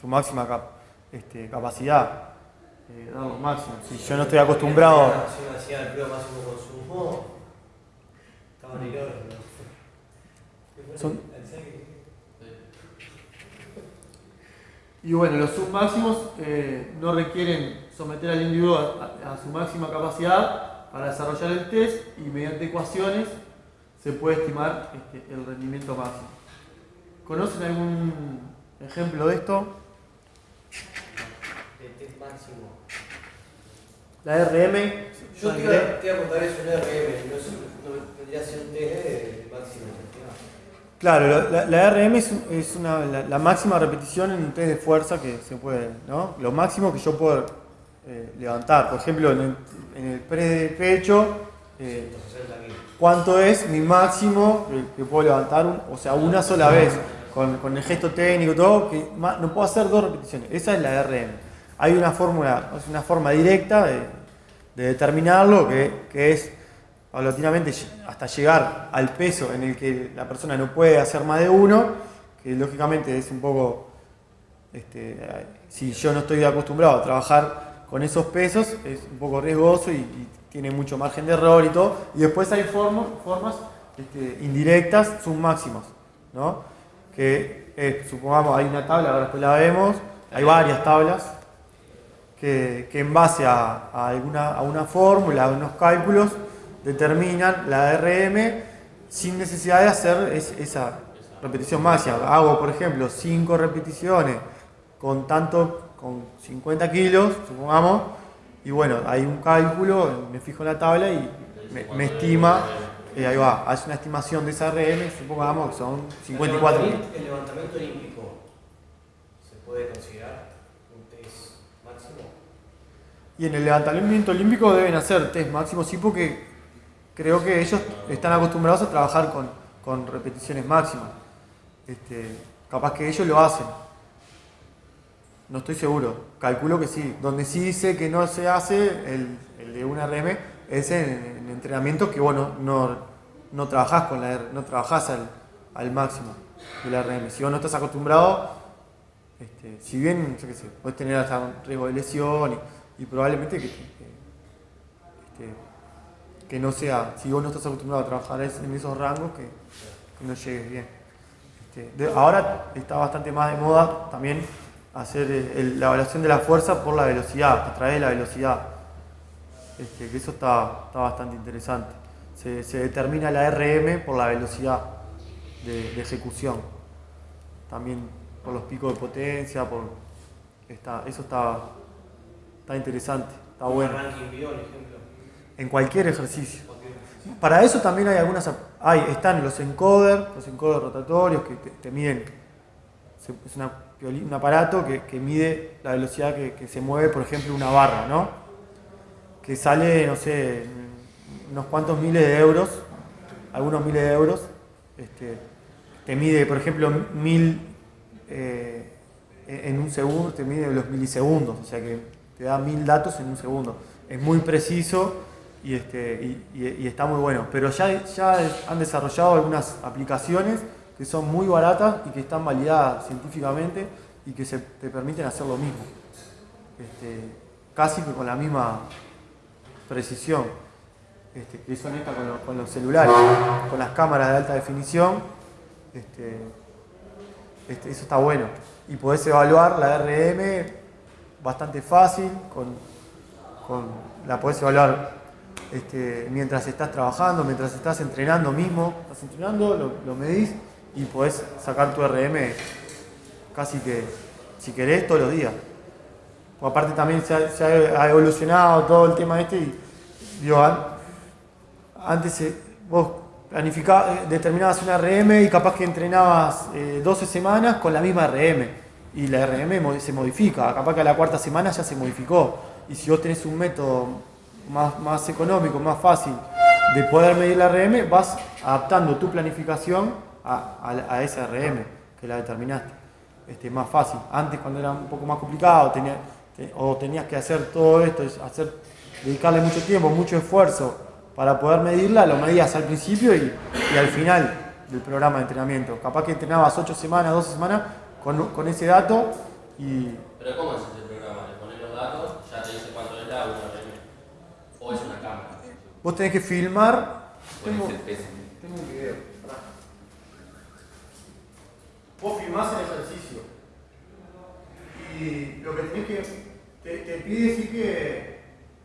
Speaker 1: máxima este, capacidad, eh, dar lo máximo. Si yo no estoy acostumbrado...
Speaker 2: Uno hacía el máximo consumo, estaba en.
Speaker 1: Son- Y bueno, los submáximos eh, no requieren someter al individuo a, a- a su máxima capacidad para desarrollar el test y mediante ecuaciones se puede estimar este, el rendimiento máximo. ¿Conocen algún ejemplo de esto?
Speaker 2: El test máximo.
Speaker 1: La RM.
Speaker 2: Yo te iba, a contar eso en RM, no, vendría a ser un test máximo.
Speaker 1: Claro, la, RM es, un- es una, la, máxima repetición en un test de fuerza que se puede, ¿no? Lo máximo que yo puedo eh, levantar. Por ejemplo, en el, en el de pecho, eh,
Speaker 2: 160 kilos.
Speaker 1: ¿cuánto es mi máximo que, puedo levantar? o sea, una sola vez, con, con el gesto técnico todo, que no puedo hacer dos repeticiones. Esa es la RM. Hay una fórmula, una forma directa de, de determinarlo, que, que es paulatinamente hasta llegar al peso en el que la persona no puede hacer más de uno, que lógicamente es un poco, este, si yo no estoy acostumbrado a trabajar con esos pesos, es un poco riesgoso y, tiene mucho margen de error y todo. Y después hay formo- formas este, indirectas, submáximos, ¿no? Que eh, supongamos hay una tabla, ahora después la vemos, hay varias tablas que, que en base a alguna, a una fórmula, a unos cálculos, determinan la RM sin necesidad de hacer es- esa repetición máxima. Hago, por ejemplo, 5 repeticiones con tanto, con 50 kilos, supongamos, y bueno, hay un cálculo, me fijo en la tabla y me, me estima, eh, ahí va, hace una estimación de esa RM, supongamos que son 54
Speaker 2: El
Speaker 1: kilos.
Speaker 2: El levantamiento olímpico se puede considerar un test máximo.
Speaker 1: Y en el levantamiento olímpico deben hacer test máximo, sí, porque creo que ellos están acostumbrados a trabajar con, con repeticiones máximas. Este, capaz que ellos lo hacen. No estoy seguro. Calculo que sí. Donde sí dice que no se hace el, el de una RM es en, en entrenamientos que vos no, no, trabajás con la R- no trabajás al, al máximo de la RM. Si vos no estás acostumbrado, este, si bien, yo qué sé, puedes tener hasta un riesgo de lesión y, y probablemente que, que no sea, si vos no estás acostumbrado a trabajar en esos rangos, que, que no llegues bien. Este, de- ahora está bastante más de moda también hacer eh, el- la evaluación de la fuerza por la velocidad, a través de la velocidad. Este, que eso está, está bastante interesante. Se, se determina la RM por la velocidad de, de ejecución. También por los picos de potencia, por está, eso está, está interesante, está bueno. En cualquier ejercicio. Para eso también hay algunas, hay, están los encoder, los encoder rotatorios que te, miden, es una un aparato que, que mide la velocidad que, que se mueve, por ejemplo, una barra, ¿no? Que sale, no sé, unos cuantos miles de euros, algunos miles de euros, este, te mide, por ejemplo, mil eh, en un segundo, te mide los milisegundos, o sea que te da mil datos en un segundo. Es muy preciso y, este, y, está muy bueno. Pero ya, ya han desarrollado algunas aplicaciones que son muy baratas y que están validadas científicamente y que se, te permiten hacer lo mismo. Este, casi que con la misma precisión. Este, que son estas con, los- con los celulares, con las cámaras de alta definición. Este, este, eso está bueno. Y podés evaluar la RM bastante fácil, con, con- la podés evaluar este, mientras estás trabajando, mientras estás entrenando mismo. Estás entrenando, lo, medís y podés sacar tu RM casi que, si querés, todos los días. Porque aparte también se ha, evolucionado todo el tema este y antes eh, vos eh, determinabas una RM y capaz que entrenabas eh, 12 semanas con la misma RM y la RM se modifica, capaz que a la cuarta semana ya se modificó y si vos tenés un método más, más económico, más fácil de poder medir la RM, vas adaptando tu planificación a, a esa RM que la determinaste. Este, más fácil. Antes cuando era un poco más complicado tenía- te- o tenías que hacer todo esto, es hacer, dedicarle mucho tiempo, mucho esfuerzo para poder medirla, lo medías al principio y, y al final del programa de entrenamiento. Capaz que entrenabas 8 semanas, 12 semanas con, con ese dato y
Speaker 4: Pero ¿cómo es ese programa? Le pones los datos, ya te dice cuánto es la una RM. O es una cámara.
Speaker 1: Vos tenés que filmar. Tengo, tengo un video. pará. Vos filmás el ejercicio y lo que tenés que. Te, te pide sí que,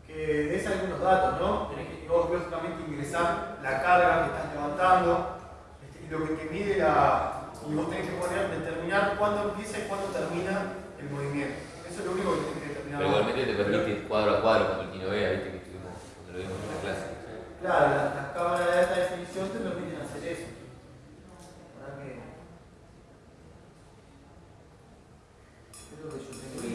Speaker 1: que des algunos datos, ¿no? Tenés que vos lógicamente ingresar la carga que estás levantando este, y lo que te mide la. Y vos tenés que poner, determinar cuándo empieza y cuándo termina el movimiento. Eso es lo único que tenés que determinar.
Speaker 3: Pero igualmente te permite cuadro a cuadro como el Kino Vea, viste que en la clase.
Speaker 1: Claro, las, las cámaras de alta definición te permiten hacer eso. Para que. Es lo que yo tengo que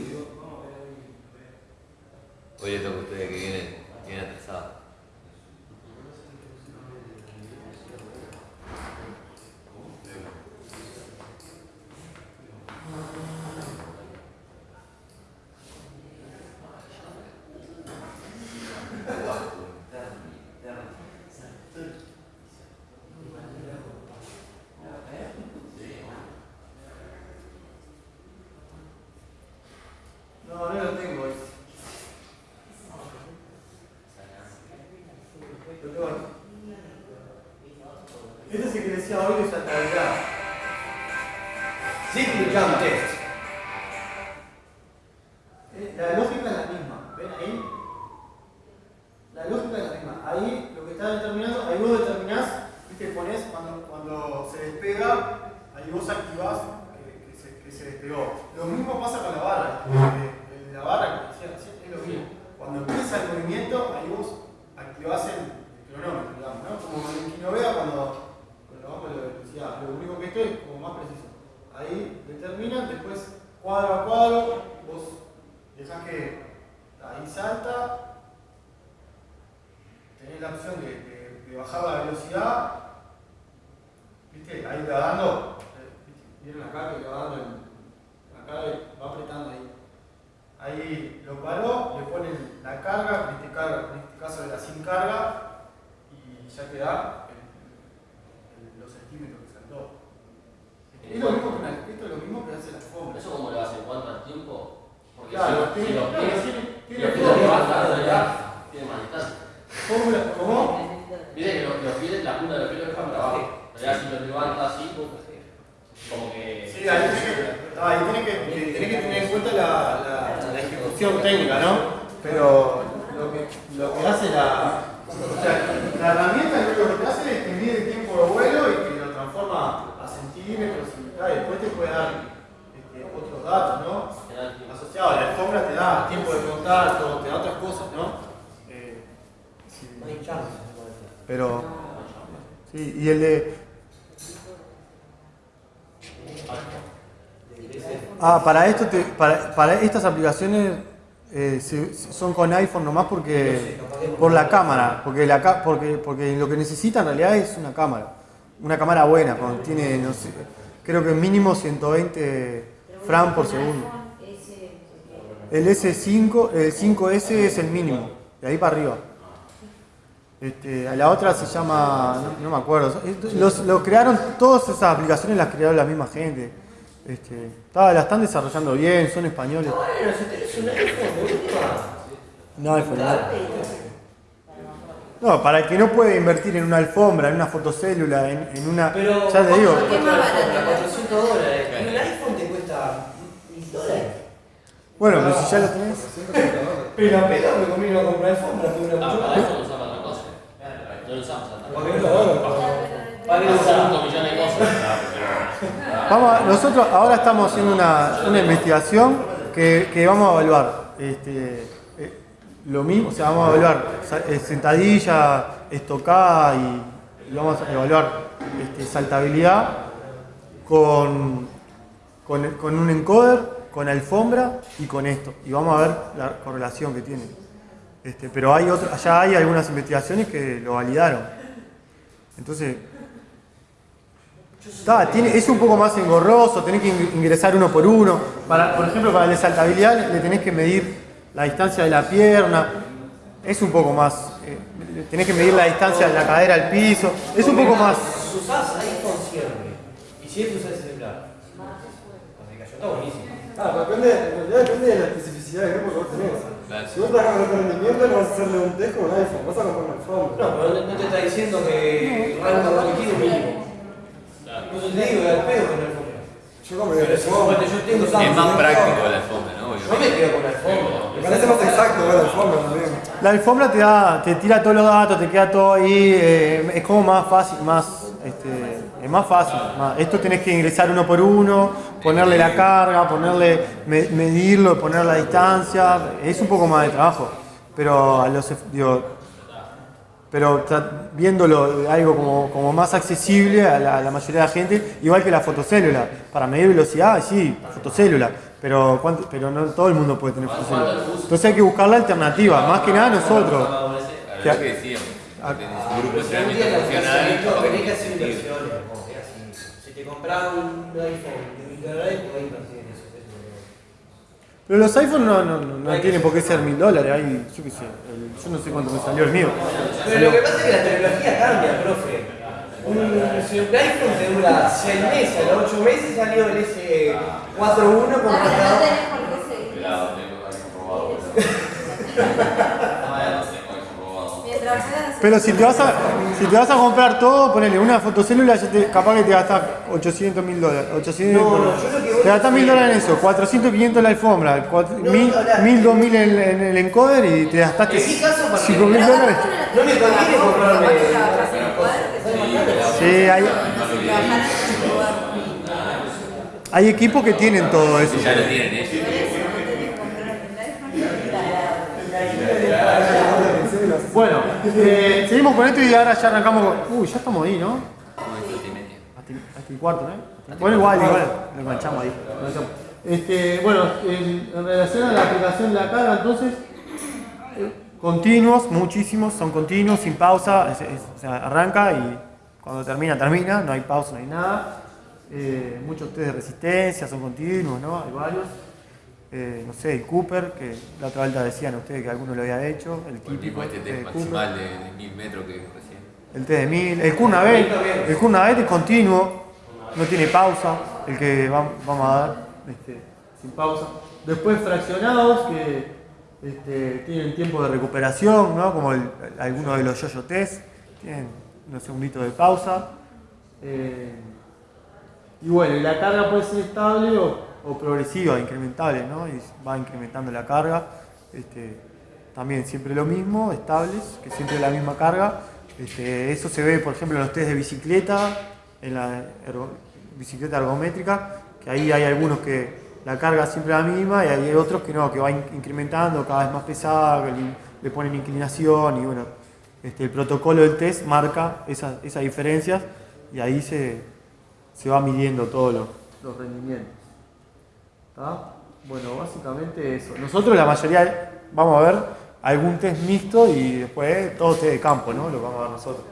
Speaker 3: Hoy le toca a ustedes que vienen, vienen atrasados.
Speaker 1: No, va dando, ¿vieron acá que va dando? en- acá va apretando ahí. Ahí lo paró, le ponen la carga, en este, carga, en este caso era sin carga, y ya te da el- el- los centímetros que saltó. Es lo mismo que una- esto es lo mismo que hace la alfombra.
Speaker 4: ¿Eso cómo lo hacen? ¿Cuánto al tiempo? Porque
Speaker 1: Claro,
Speaker 4: si, si
Speaker 1: tiene-
Speaker 4: los
Speaker 1: claro,
Speaker 4: pies,
Speaker 1: tiene-
Speaker 4: si
Speaker 1: tiene
Speaker 4: los pies tiene más distancia.
Speaker 1: ¿cómo?
Speaker 4: Viste que los, los pies, la punta de los pies los dejan para abajo. Si los levanta así, como que...
Speaker 1: Sí, ahí tenés que, que, tenés que tener en cuenta la, la, la ejecución técnica, ¿no? Pero lo que, lo que hace la, o sea, la herramienta lo que hace es que mide el tiempo de vuelo y que lo transforma a centímetros y después te puede dar este, otros datos, ¿no? Asociado a la alfombra te da tiempo de contacto, te da otras cosas, ¿no? Eh, sí. Pero, sí, y el de, Ah, para esto te- para, para estas aplicaciones eh, son con iPhone nomás porque por la cámara, porque la porque porque lo que necesita en realidad es una cámara, una cámara buena, cuando tiene no sé, creo que mínimo 120 frames por segundo. El S5, el 5S es el mínimo, de ahí para arriba. Este, a la otra se llama, no, no me acuerdo, los, lo crearon, todas esas aplicaciones las crearon la misma gente. Este, está- la están desarrollando bien, son españoles.
Speaker 2: Bueno, si tenés un iPhone, boludo.
Speaker 1: No, iPhone, no. Para el que no puede invertir en una alfombra, en una fotocélula, en, en una.
Speaker 2: Pero,
Speaker 1: ya te digo.
Speaker 2: ¿qué más barato? 400 dólares. Un iPhone te cuesta 1000 dólares.
Speaker 1: Bueno, pero si ya lo tenés.
Speaker 2: Pero a pedo me conviene comprar alfombra, tuve una
Speaker 4: Ah,
Speaker 2: mucho
Speaker 4: para
Speaker 2: más.
Speaker 4: eso no lo usamos Vamos a hacer
Speaker 2: usamos.
Speaker 4: 5 millones de cosas.
Speaker 1: Vamos a- nosotros ahora estamos haciendo una, una investigación que, que vamos a evaluar este, eh, lo mismo, o sea, vamos a evaluar eh, sentadilla, estocada y, y vamos a evaluar este, saltabilidad con, con, con un encoder, con alfombra y con esto. Y vamos a ver la correlación que tiene. Este, pero hay otro, allá hay algunas investigaciones que lo validaron. Entonces, Está, tiene, es un poco más engorroso, tenés que in- ingresar uno por uno. Para, por ejemplo, para la saltabilidad le- tenés que medir la distancia de la pierna. Es un poco más. eh, tenés que medir la distancia de la cadera al piso. Es un poco más.
Speaker 2: Si usás iPhone sirve. Y si es usar el celular. Está buenísima.
Speaker 5: Ah, pero depende, de la especificidad del grupo que vos tenés.
Speaker 3: Claro.
Speaker 5: Si vos trabajás con alto rendimiento, no vas a hacerle un test con un iPhone, vas a comprar un iPhone.
Speaker 2: No, pero no- no te está diciendo que el rango cognitivo mínimo. No te digo que al pedo con el iPhone.
Speaker 5: Yo
Speaker 2: suponete, yo tengo
Speaker 3: Es más práctico la alfombra, ¿no?
Speaker 2: Yo me quedo con el iPhone.
Speaker 5: Me parece más exacto ver el iPhone también.
Speaker 1: La alfombra te da, te tira todos los datos, te queda todo ahí. eh, es como más fácil, más. Este, es más fácil. más- esto tenés que ingresar uno por uno, ponerle la carga, ponerle, me- medirlo, poner la distancia. Es un poco más de trabajo. Pero a los, digo, pero viéndolo algo como, como más accesible a la, a la mayoría de la gente, igual que la fotocélula. Para medir velocidad, sí, fotocélula, pero, ¿cuánto- pero no todo el mundo puede tener fotocélula. Entonces hay que buscar la alternativa, más que nada nosotros.
Speaker 3: Que decíamos. Tenés un grupo de
Speaker 2: Tenés que
Speaker 3: tiene
Speaker 2: hacer inversiones. Si te compras un iPhone de mil dólares, podés invertir en eso.
Speaker 1: Pero los iPhones no, no, no, no tienen por qué ser mil dólares, hay, yo qué sé, el- yo no sé cuánto me salió el mío.
Speaker 2: Pero lo que pasa es que la tecnología cambia, profe. Un, si un iPhone te dura 6 meses, a los 8 meses salió el S41 con
Speaker 6: No, no tenés por qué seguir.
Speaker 1: Pero si te vas a, si te vas a comprar todo, ponele una fotocélula, ya te- capaz que te gastas 800 mil dólares. 800,
Speaker 2: No, no,
Speaker 1: te gastas mil dólares en eso, 400, 500 la alfombra, cuatro-
Speaker 2: No,
Speaker 1: mil,
Speaker 2: no, la-
Speaker 1: mil, dos mil en, en el encoder y te gastaste
Speaker 2: En mi caso, para
Speaker 1: 5 mil dólares.
Speaker 2: No me conviene comprarme.
Speaker 1: Sí, hay, hay equipos que tienen todo eso.
Speaker 3: Ya lo tienen ellos.
Speaker 1: Bueno, eh, seguimos con esto y ahora ya arrancamos con... Uy, ya estamos ahí, ¿no? Hasta, el cuarto, ¿no? Bueno, igual, igual, lo enganchamos ahí. Este, bueno, en, en relación a la aplicación de la carga, entonces, eh, continuos, muchísimos, son continuos, sin pausa, es- es- o sea, arranca y cuando termina, termina, no hay pausa, no hay nada. Eh, muchos test de resistencia son continuos, ¿no? Hay varios. Eh, no sé, el Cooper, que la otra vuelta decían ustedes que alguno lo había hecho, el
Speaker 3: el
Speaker 1: típico
Speaker 3: mismo este
Speaker 1: test
Speaker 3: test
Speaker 1: de Cooper.
Speaker 3: maximal de, de 1000 metros que recién.
Speaker 1: El T de 1000, el Kurnavet, el es continuo, no tiene pausa, el que va- vamos a dar este, sin pausa. Después fraccionados que este, tienen tiempo de recuperación, ¿no? como el- algunos de los yo-yo test, tienen unos segunditos de pausa. Eh, y bueno, y la carga puede ser estable o, o progresiva, incrementable, ¿no? Y va incrementando la carga. Este, también siempre lo mismo, estables, que siempre la misma carga. Este, eso se ve, por ejemplo, en los test de bicicleta, en la bicicleta ergométrica, que ahí hay algunos que la carga siempre la misma y hay otros que no, que va in- incrementando, cada vez más pesada, le, ponen inclinación y bueno, este, el protocolo del test marca esas, esas diferencias y ahí se, se va midiendo todos los, los rendimientos. ¿Está? Bueno, básicamente eso. Nosotros la mayoría vamos a ver algún test mixto y después todo test de campo, ¿no? Lo vamos a ver nosotros.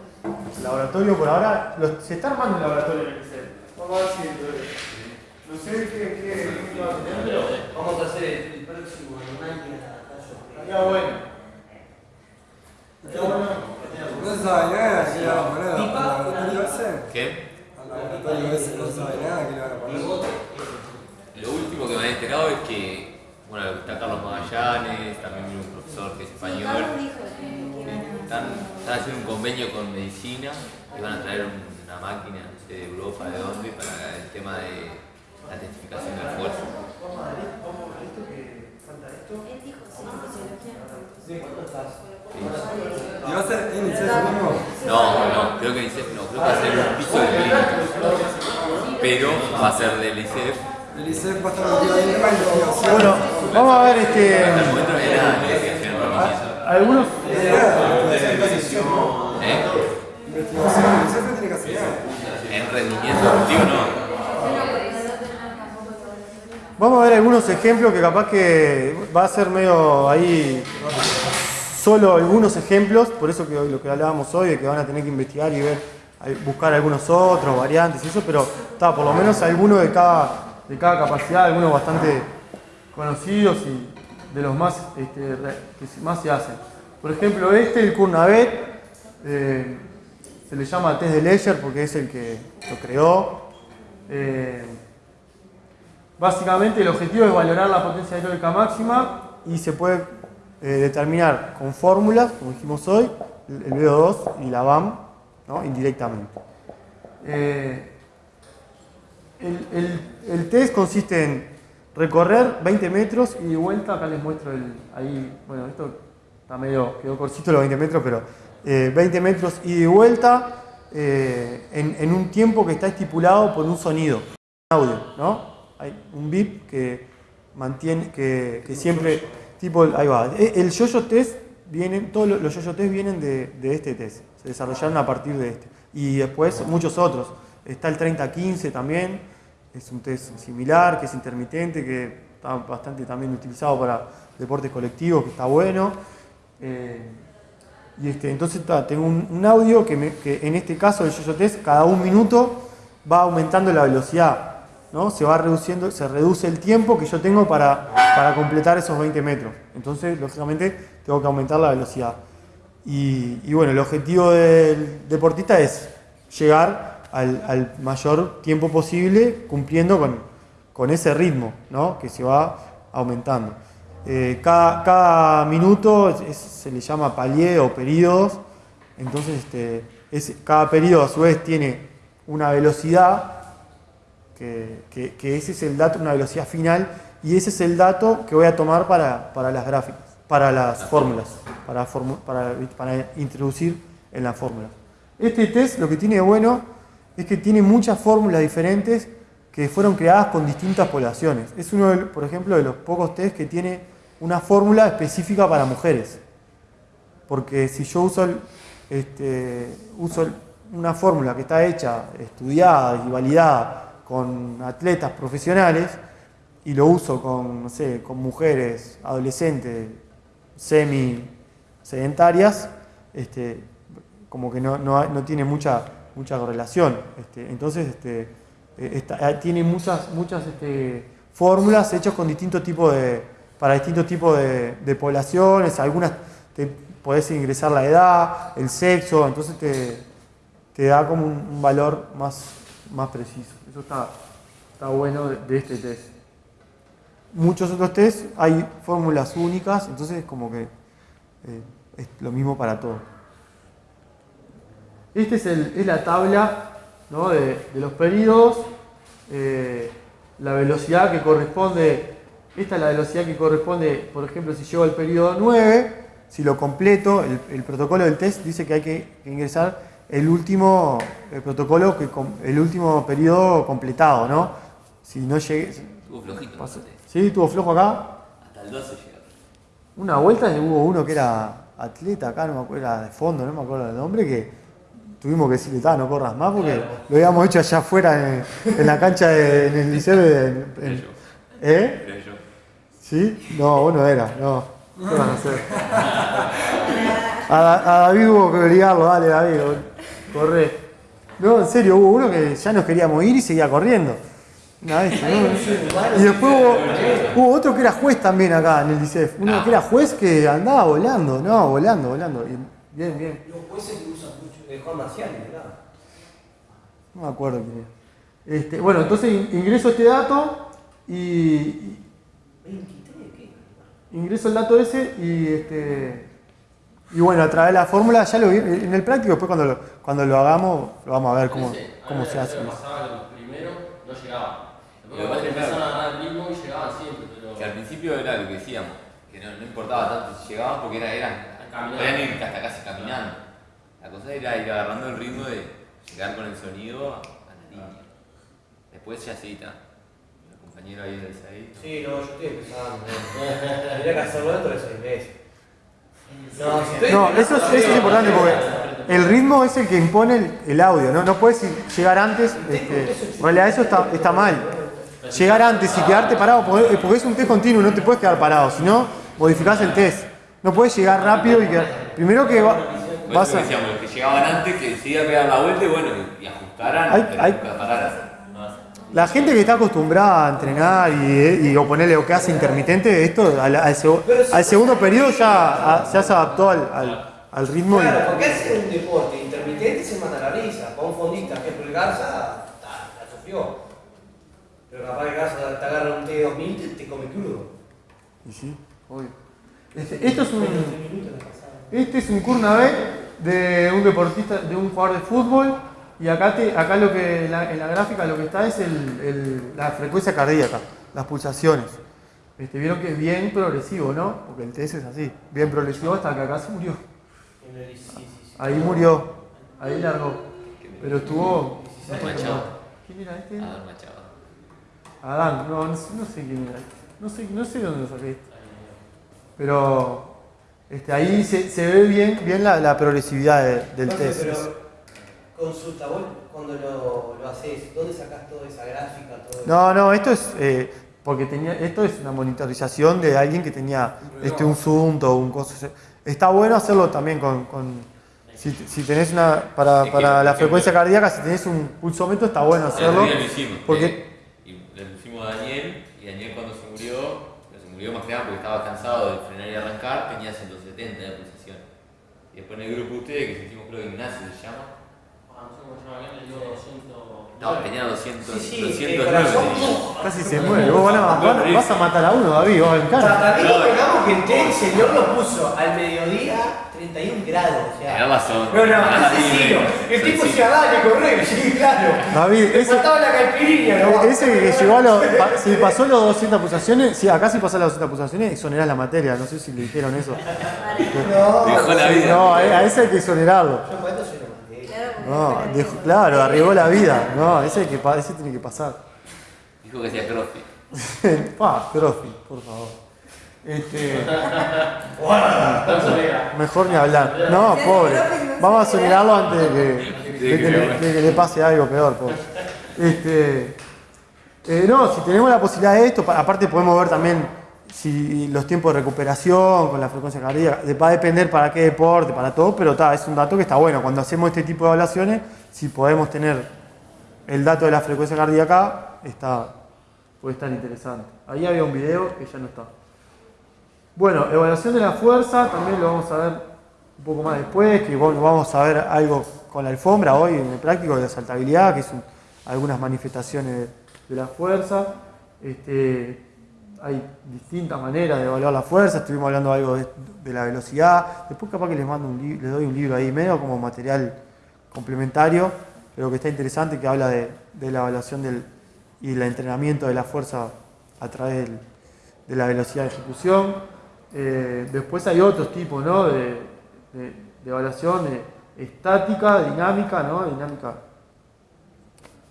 Speaker 1: El laboratorio por ahora, lo- se está armando un laboratorio en el ICER. Vamos a ver si... No sé qué, qué, qué va a tener, pero
Speaker 2: Vamos a hacer el, el próximo máquina.
Speaker 1: estaría bueno. Estaría bueno.
Speaker 5: No se sabe nada que le van a poner al laboratorio ese.
Speaker 3: ¿Qué?
Speaker 5: Al laboratorio ese no se sabe nada que le van a poner.
Speaker 3: Lo último que me han enterado es que, bueno, está Carlos Magallanes, también viene un profesor que es español. Están, están haciendo un convenio con medicina y van a traer una máquina, no sé, de Europa, de dónde, para el tema de la testificación del esfuerzo.
Speaker 6: Él dijo sí, fisiología.
Speaker 2: ¿Cuánto estás?
Speaker 5: ¿Y va a ser en el mismo?
Speaker 3: No, no, creo que ICEF no, creo que va a ser un piso de clínicos. Pero va a ser del ICEF.
Speaker 5: El ICEF va a estar metido ahí en la investigación.
Speaker 1: Bueno, vamos a ver este.
Speaker 3: Investigación rendimiento.
Speaker 1: Algunos.
Speaker 3: ¿Eh?
Speaker 5: Investigación, el ICEF tiene que hacer eso.
Speaker 3: En rendimiento deportivo no.
Speaker 1: Vamos a ver algunos ejemplos que capaz que va a ser medio ahí. Solo algunos ejemplos, por eso que hoy- lo que hablábamos hoy, de que van a tener que investigar y ver, buscar algunos otros, variantes y eso, pero está, por lo menos algunos de cada, de cada capacidad, algunos bastante conocidos y de los más este, que más se hacen. Por ejemplo, este, el Kurnavet, eh, se le llama test de Leyer porque es el que lo creó. Eh, Básicamente el objetivo es valorar la potencia aeróbica máxima y se puede eh, determinar con fórmulas, como dijimos hoy, el el VO2 y la BAM, ¿no? indirectamente. El, test consiste en recorrer 20 metros y de vuelta, acá les muestro el, ahí, bueno, esto está medio, quedó cortito los 20 metros, pero eh, 20 metros y de vuelta eh, en, en un tiempo que está estipulado por un sonido, un audio, ¿no? Hay un bip que mantiene, que, siempre, tipo, ahí va. E- El yo-yo test vienen, todos los yo-yo test vienen de, de este test, se desarrollaron a partir de este. Y después muchos otros. Está el 30-15 también, es un test similar, que es intermitente, que está bastante también utilizado para deportes colectivos, que está bueno. Eh, y este, entonces tengo un, audio que, en este caso el yo test cada un minuto va aumentando la velocidad, ¿no? Se va reduciendo, se reduce el tiempo que yo tengo para, para completar esos 20 metros. Entonces, lógicamente, tengo que aumentar la velocidad. Y bueno, el objetivo del deportista es llegar al, mayor tiempo posible cumpliendo con, con ese ritmo, ¿no? Que se va aumentando. Eh, cada, cada minuto se le llama palier o periodos, entonces este, es- cada periodo a su vez tiene una velocidad, que, que- ese es el dato, una velocidad final, y ese es el dato que voy a tomar para, para las gráficas, para las fórmulas, para, para, para introducir en las fórmulas. Este test lo que tiene de bueno es que tiene muchas fórmulas diferentes que fueron creadas con distintas poblaciones. Es uno, de- por ejemplo, de los pocos test que tiene una fórmula específica para mujeres. Porque si yo uso, este, uso una fórmula que está hecha, estudiada y validada con atletas profesionales y lo uso con, no sé, con mujeres adolescentes semi sedentarias, este, como que no, no, no tiene mucha, mucha correlación. Este, entonces, este, eh, eh, tiene muchas, muchas este, fórmulas hechas con distintos tipos de, para distintos tipos de, poblaciones, algunas te podés ingresar la edad, el sexo, entonces te, da como un, valor más, más preciso. Eso está, está bueno de, de este test. Muchos otros test hay fórmulas únicas, entonces es como que eh, es lo mismo para todos. Esta es, la tabla ¿no? de, de los periodos, eh, la velocidad que corresponde, esta es la velocidad que corresponde, por ejemplo, si llego al periodo 9, si lo completo, el, el protocolo del test dice que hay que, ingresar el último el protocolo, que, el último periodo completado, ¿no? Si no llegué...
Speaker 3: Estuvo flojito.
Speaker 1: pasó-. ¿Sí? ¿Tuvo flojo acá?
Speaker 3: Hasta el 12 llega.
Speaker 1: Una vuelta hubo uno que era atleta acá, no me acuerdo, era de fondo, no me acuerdo el nombre, que tuvimos que decirle, "Ta, no corras más, porque lo habíamos hecho allá afuera en, en la cancha de, en el liceo. de- en- en-
Speaker 3: yo.
Speaker 1: ¿Eh? ¿Sí? No, vos no era, no. ¿Qué van a hacer? A, Da- a David hubo que obligarlo, dale David, corre. No, en serio, hubo uno que ya nos queríamos ir y seguía corriendo. Una vez, ¿no? Y después hubo, hubo otro que era juez también acá en el DICEF. Uno que era juez que andaba volando, no, volando, volando. Y bien, bien.
Speaker 2: Los jueces que usan mucho, eh, Juan Marcial, ¿verdad?
Speaker 1: No me acuerdo quién era. Este, bueno, entonces in- ingreso este dato y, y
Speaker 2: 23, ¿qué?
Speaker 1: ingreso el dato ese y este y bueno, a través de la fórmula ya lo vi en el práctico, después cuando lo, cuando lo hagamos lo vamos a ver cómo,
Speaker 4: Sí, a
Speaker 1: cómo se hace.
Speaker 4: pasaba que los primeros no llegaban.
Speaker 3: Lo que
Speaker 4: Después
Speaker 3: que,
Speaker 4: empezaron
Speaker 3: claro.
Speaker 4: a agarrar el ritmo y llegaban siempre, pero...
Speaker 3: Que al principio era lo que decíamos. no, no importaba tanto si llegaban porque era, eran. Podían ir hasta casi caminando. La cosa era ir agarrando el ritmo de llegar con el sonido a, la línea. Después ya sí, está. El compañero ahí del ahí.
Speaker 2: Sí, no, yo estoy empezando. Tendría que hacerlo dentro de seis meses. No,
Speaker 1: eso es, eso es importante porque el ritmo es el que impone el, el audio, ¿no? No puedes ir- llegar antes, este, en realidad eso está, está mal. Llegar antes y quedarte parado, porque porque es un test continuo, no te puedes quedar parado, si no, modificás el test. No puedes llegar rápido y quedar... Primero que va- vas a...
Speaker 3: decíamos, los que llegaban antes que a pegar la vuelta y bueno, y, ajustaran,
Speaker 1: Hay- hay-. La gente que está acostumbrada a entrenar y, y o ponerle lo que hace intermitente, esto al, al seg- al segundo periodo ya, a- ya se adaptó al, al- al ritmo. y-
Speaker 2: Claro, porque hace un deporte intermitente se mata la risa. Para un fondista, por ejemplo, el Garza, ta, la sufrió. Pero capaz que Garza te agarra un T2000 y te, te come crudo.
Speaker 1: Y sí, obvio. Este, esto es un, este es un Kurnabe de un deportista, de un jugador de fútbol. Y acá, te, acá lo que, en la, en la gráfica lo que está es el- el- la frecuencia cardíaca, las pulsaciones. Este, Vieron que es bien progresivo, ¿no? Porque el TS es así, bien progresivo hasta que acá se murió. Ahí murió, ahí largó. Pero estuvo. ¿Quién era este?
Speaker 3: A ver, Machado.
Speaker 1: Adán, no, no, sé, quién era. No sé, no sé dónde lo saqué. Pero este, ahí se, se ve bien, bien la, la progresividad de- del
Speaker 2: Jorge,
Speaker 1: test.
Speaker 2: Pero consulta, vos cuando lo, lo haces, ¿dónde sacás toda esa gráfica? Todo?
Speaker 1: No, no, esto es eh, porque tenía, esto es una monitorización de alguien que tenía este, un zoom o un coso. Está bueno hacerlo también con, con- si, si tenés una para, para la frecuencia cardíaca, si tenés un pulsómetro está bueno hacerlo. porque-
Speaker 3: eh, y le pusimos a Daniel, y Daniel cuando se murió más que nada porque estaba cansado de frenar y arrancar, tenía 170 de pulsación. Y después en el grupo de ustedes, que sentimos creo que Ignacio se llama,
Speaker 4: Ah, no sé cómo se llama le dio 200.
Speaker 3: no, tenía 200,
Speaker 2: Sí, sí,
Speaker 3: 209.
Speaker 2: el corazón.
Speaker 3: tenía.
Speaker 1: Casi se muere. Vos van a- van- vas a matar a uno, David, vos en cara.
Speaker 2: Para mí, digamos que el señor lo puso al mediodía 31 grados. O sea.
Speaker 3: Razón.
Speaker 2: No, no,
Speaker 3: Ah,
Speaker 2: asesino.
Speaker 3: sí,
Speaker 2: El tipo
Speaker 3: sí.
Speaker 2: decía, dale, corre, sí, claro.
Speaker 1: David, ese,
Speaker 2: faltaba la caipirinha, ¿no?
Speaker 1: ese que llegó a los. pa- Si pasó los 200 pulsaciones, sí, acá si pasó las 200 pulsaciones, exonerás la materia. No sé si le dijeron eso.
Speaker 2: No,
Speaker 3: Dejó la vida.
Speaker 1: No, a, a ese hay que exonerarlo. No, dejó- claro, arriesgó la vida. No, ese, hay que, ese tiene que pasar.
Speaker 3: Dijo que hacía crossfit.
Speaker 1: Pa, profi, por favor. Este, mejor ni hablar. No, pobre. Vamos a exonerarlo antes de que, de que le, de que le pase algo peor, pobre. Este, eh, no, si tenemos la posibilidad de esto, pa- aparte podemos ver también si los tiempos de recuperación con la frecuencia cardíaca, de- va a depender para qué deporte, para todo, pero ta, es un dato que está bueno. Cuando hacemos este tipo de evaluaciones, si podemos tener el dato de la frecuencia cardíaca, está, puede estar interesante. Ahí había un video que ya no está. Bueno, evaluación de la fuerza, también lo vamos a ver un poco más después, que vamos a ver algo con la alfombra hoy en el práctico de la saltabilidad, que son algunas manifestaciones de, la fuerza. Este, hay distintas maneras de evaluar la fuerza, estuvimos hablando algo de, la velocidad, después capaz que les mando un les doy un libro ahí medio como material complementario, pero que está interesante, que habla de, la evaluación del, y el entrenamiento de la fuerza a través de la velocidad de ejecución. Eh, después hay otros tipos ¿no? de, de- de evaluación de estática, dinámica, ¿no? dinámica,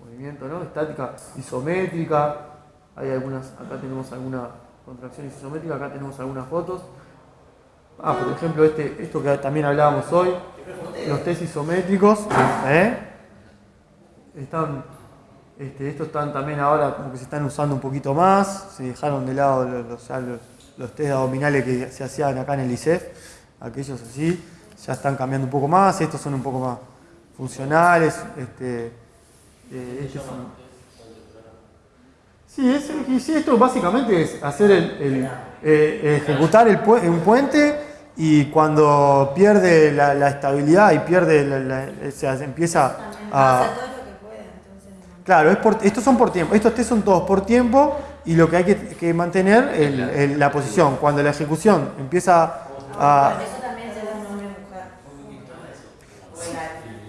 Speaker 1: movimiento, ¿no? estática isométrica. Hay algunas, acá tenemos alguna contracción isométrica, acá tenemos algunas fotos. Ah, por ejemplo, este, esto que también hablábamos hoy, los test isométricos, ¿eh? están, este, estos están también ahora como que se están usando un poquito más, se dejaron de lado los, los, los- los test abdominales que se hacían acá en el ICEF, aquellos así, ya están cambiando un poco más, estos son un poco más funcionales, este, eh, estos son- Sí, es- y sí, esto básicamente es hacer el, el, eh, ejecutar el un puente y cuando pierde la, la estabilidad y pierde, la, la- o sea, se empieza a... Claro, es por- estos son por tiempo, estos test son todos por tiempo y lo que hay que, mantener es la, posición. Cuando la ejecución empieza a...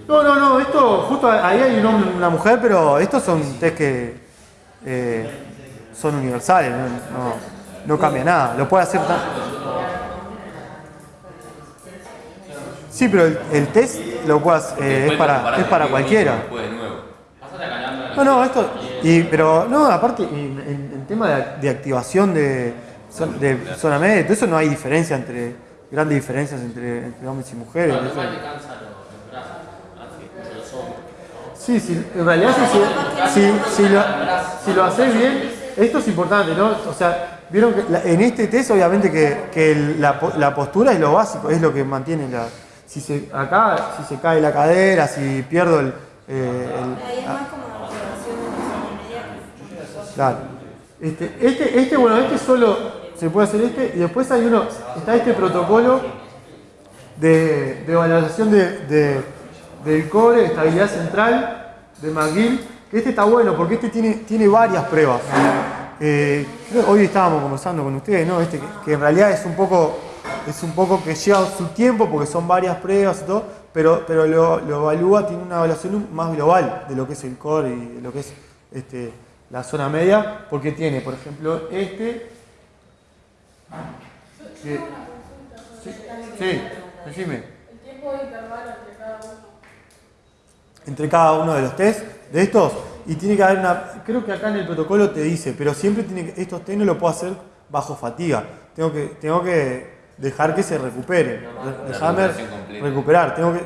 Speaker 1: No, no, no, esto justo ahí hay un hombre y una mujer, pero estos son test que eh, son universales, no, no, no, cambia nada. Lo puede hacer tan... Sí, pero el, el test lo
Speaker 3: puedas,
Speaker 1: eh, es, para, es para cualquiera. No, no, esto... Y, pero no, aparte, y, tema de, de activación de, zon- de zona media, todo eso no hay diferencia entre. grandes diferencias entre, entre hombres y mujeres. Sí, sí, en realidad si, si, si lo, si lo haces bien, esto es importante, ¿no? O sea, vieron que la- en este test obviamente que, que el- la, la postura es lo básico, es lo que mantiene la... Si se, acá, si se cae la cadera, si pierdo el... eh, el-. Claro. Este, este, este, bueno, este solo se puede hacer este y después hay uno, está este protocolo de, de valoración de, de- del core, de estabilidad central de McGill, que este está bueno porque este tiene, tiene varias pruebas. Eh, hoy estábamos conversando con ustedes, ¿no? Este, que, que en realidad es un poco, es un poco que lleva su tiempo porque son varias pruebas y todo, pero, pero lo, lo evalúa, tiene una evaluación más global de lo que es el core y de lo que es este, la zona media, porque tiene, por ejemplo, este. que- sí, sí, decime.
Speaker 7: El tiempo de intervalo entre cada uno.
Speaker 1: entre cada uno de los test de estos y tiene que haber una creo que acá en el protocolo te dice pero siempre tiene que estos test no lo puedo hacer bajo fatiga tengo que tengo que dejar que se recupere dejarme recuperar tengo que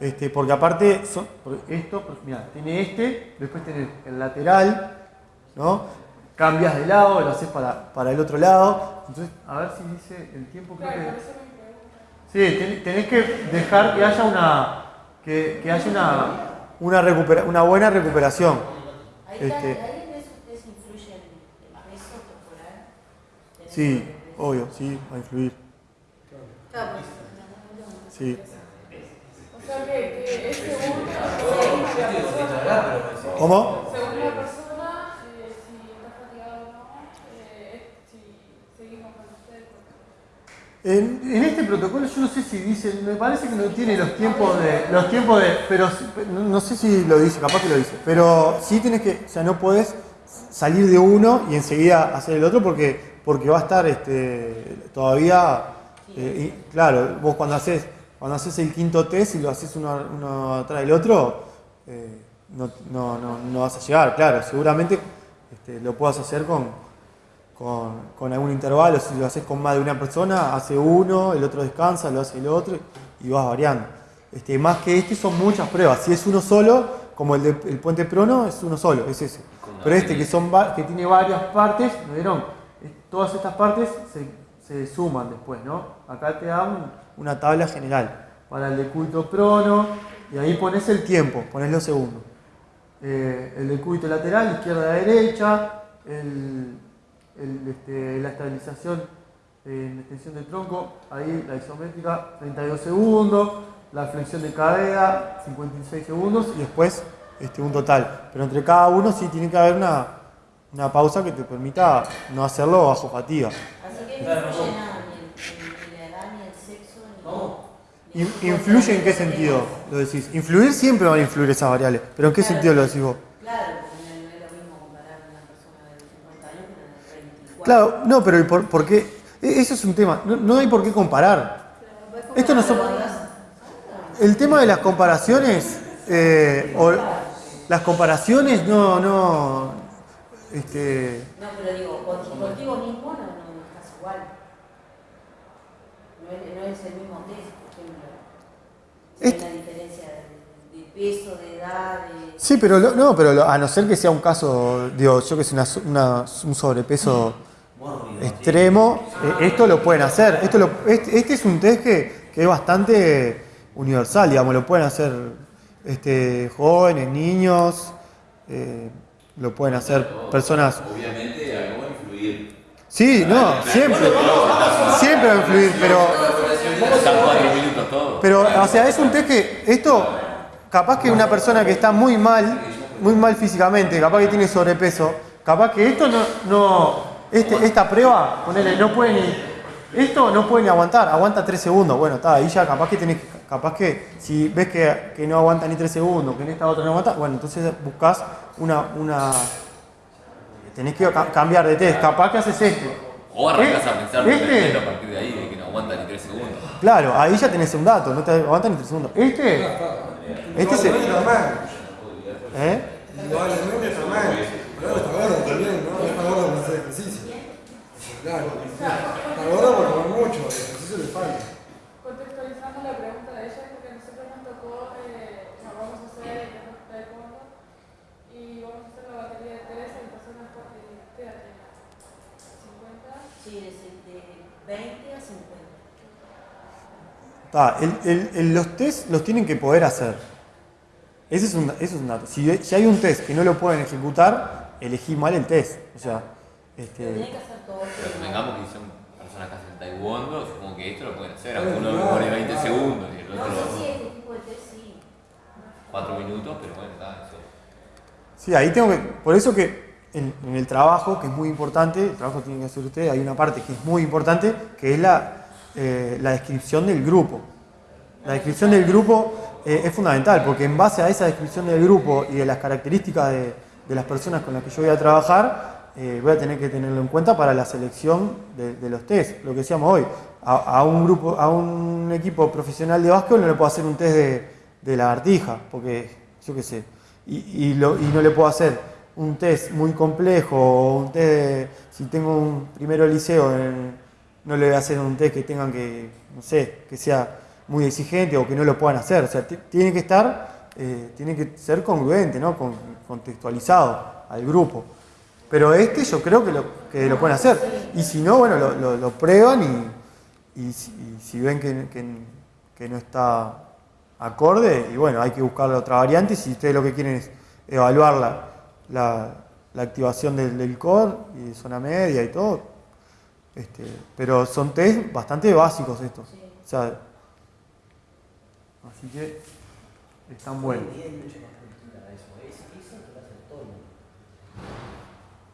Speaker 1: este porque aparte son, esto mira tiene este después tenés el lateral no cambias de lado lo haces para, para el otro lado. Entonces a ver si dice el tiempo creo que. Sí, ten- tenés que dejar que haya una que, que haya una una, recupera- una buena recuperación.
Speaker 6: Ahí, está,
Speaker 1: Este- Sí, obvio, sí, va a influir.
Speaker 6: Pues,
Speaker 1: Sí.
Speaker 7: O sea que, que es según, según la persona,
Speaker 1: ¿Cómo?
Speaker 7: según la persona eh, si está fatigado o no, eh, es- si seguimos con usted.
Speaker 1: En, en este protocolo yo no sé si dice, me parece que no tiene los tiempos de, los tiempos de, pero no, no sé si lo dice, capaz que lo dice, pero sí tienes que, o sea, no podés salir de uno y enseguida hacer el otro porque, porque va a estar este, todavía, eh, y, claro, vos cuando haces, cuando haces el quinto test y lo haces uno, uno atrás del otro, eh, no, no, no, no vas a llegar, claro, seguramente este, lo puedas hacer con, con, con algún intervalo, si lo haces con más de una persona, hace uno, el otro descansa, lo hace el otro y vas variando. Este, más que este son muchas pruebas, si es uno solo, como el, de, el puente prono, es uno solo, es ese. Pero este que, son, que tiene varias partes, ¿no vieron? Todas estas partes se, se suman después, ¿no? Acá te da un- una tabla general para el decúbito prono y ahí pones el tiempo, pones los segundos. Eh, el decúbito lateral, izquierda a derecha, el, el, este, la estabilización en extensión del tronco, ahí la isométrica 32 segundos, la flexión de cadera 56 segundos y después este, un total. Pero entre cada uno sí tiene que haber una, una pausa que te permita no hacerlo bajo fatiga.
Speaker 6: Así que no influye nada, ni, el- ni la edad, ni el sexo, ni. ni
Speaker 1: In-
Speaker 6: el
Speaker 1: ¿Influye en qué sentido lo decís? Influir siempre van a influir esas variables, pero ¿en qué
Speaker 6: Claro.
Speaker 1: sentido lo decís vos?
Speaker 6: Claro, porque no, no es lo mismo comparar a una persona de 50 años con una de 34.
Speaker 1: Claro, no, pero ¿y por, por qué? E- Eso es un tema, no, no hay por qué comparar. Esto no son... El tema de las comparaciones, eh, o las comparaciones no, no, este,
Speaker 6: No, pero digo, con- contigo mismo no, no estás igual. No es, no es el mismo test, por ejemplo. Si hay una diferencia de, de peso, de edad, de.
Speaker 1: Sí, pero lo- no, pero lo- a no ser que sea un caso, digo, yo que sé, una, una- un sobrepeso extremo, eh, esto lo pueden hacer. Esto lo- este, este es un test que, que es bastante universal, digamos, lo pueden hacer este, jóvenes, niños, eh, lo pueden hacer personas.
Speaker 8: Obviamente algo va a influir.
Speaker 1: Sí, no, siempre, siempre va a influir, pero. Pero, o sea, es un test que esto, capaz que una persona que está muy mal, muy mal físicamente, capaz que tiene sobrepeso, capaz que esto no, no este, esta prueba, ponele, no puede ni, esto no puede ni aguantar, aguanta 3 segundos, bueno, está, ahí ya capaz que tenés, que- capaz que si ves que, que no aguanta ni 3 segundos, que en esta otra no aguanta, bueno, entonces buscas una, una, tenés que ca- cambiar de test, capaz que haces este.
Speaker 3: O arrancás
Speaker 1: Eh,
Speaker 3: a pensar
Speaker 1: este-
Speaker 3: a partir de ahí, de que no aguanta ni tres segundos.
Speaker 1: Claro, ahí ya tenés un dato, no te aguantan ni tres segundos. Este, este se. ¿Eh?
Speaker 5: Está mal. Pero está gordo también, ¿no? No está gordo por hacer Claro. Gordo por mucho, el ejercicio le falta.
Speaker 7: Contextualizando la pregunta de ella, porque a nosotros nos tocó, eh, vamos a hacer el taekwondo y vamos a hacer la batería de tres en personas con eh, ¿qué edad tiene? 50.
Speaker 6: Sí, de, de 20 a 50.
Speaker 1: Ta, el- el- el- los test los tienen que poder hacer. Ese es un, ese es un dato. Si, si hay un test que no lo pueden ejecutar, elegí mal el test. O sea, este,
Speaker 6: tiene que hacer todo.
Speaker 3: Pero convengamos que son personas que hacen taekwondo, supongo que esto lo pueden hacer.
Speaker 5: Claro,
Speaker 3: Alguno lo pone 20
Speaker 5: claro.
Speaker 3: segundos y el
Speaker 6: No
Speaker 3: otro
Speaker 6: sé si de test sí.
Speaker 3: 4 minutos, pero bueno, está eso.
Speaker 1: Sí, ahí tengo que. Por eso que en, en el trabajo, que es muy importante, el trabajo que tienen que hacer ustedes, hay una parte que es muy importante, que es la, eh, la descripción del grupo. La descripción del grupo eh, es fundamental, porque en base a esa descripción del grupo y de las características de, de las personas con las que yo voy a trabajar, eh, voy a tener que tenerlo en cuenta para la selección de, los test. Lo que decíamos hoy, a, un grupo, a un equipo profesional de básquetbol no le puedo hacer un test de, de lagartija, porque yo qué sé, y, no le puedo hacer un test muy complejo o un test de, si tengo un primero liceo, en- no le voy a hacer un test que tengan que, no sé, que sea muy exigente o que no lo puedan hacer. O sea, ti- tiene que estar, eh, tiene que ser congruente, ¿no? Con- contextualizado al grupo. Pero este yo creo que lo, que lo pueden hacer. Y si no, bueno, lo, prueban y, si, ven que, no está acorde, y bueno, hay que buscar la otra variante. Si ustedes lo que quieren es evaluar la, la- activación del, del core y zona media y todo. Este, pero son test bastante básicos estos. O sea, así que están buenos.
Speaker 2: Y hay mucha más cultura de eso. Es, eso que lo hace todo el mundo.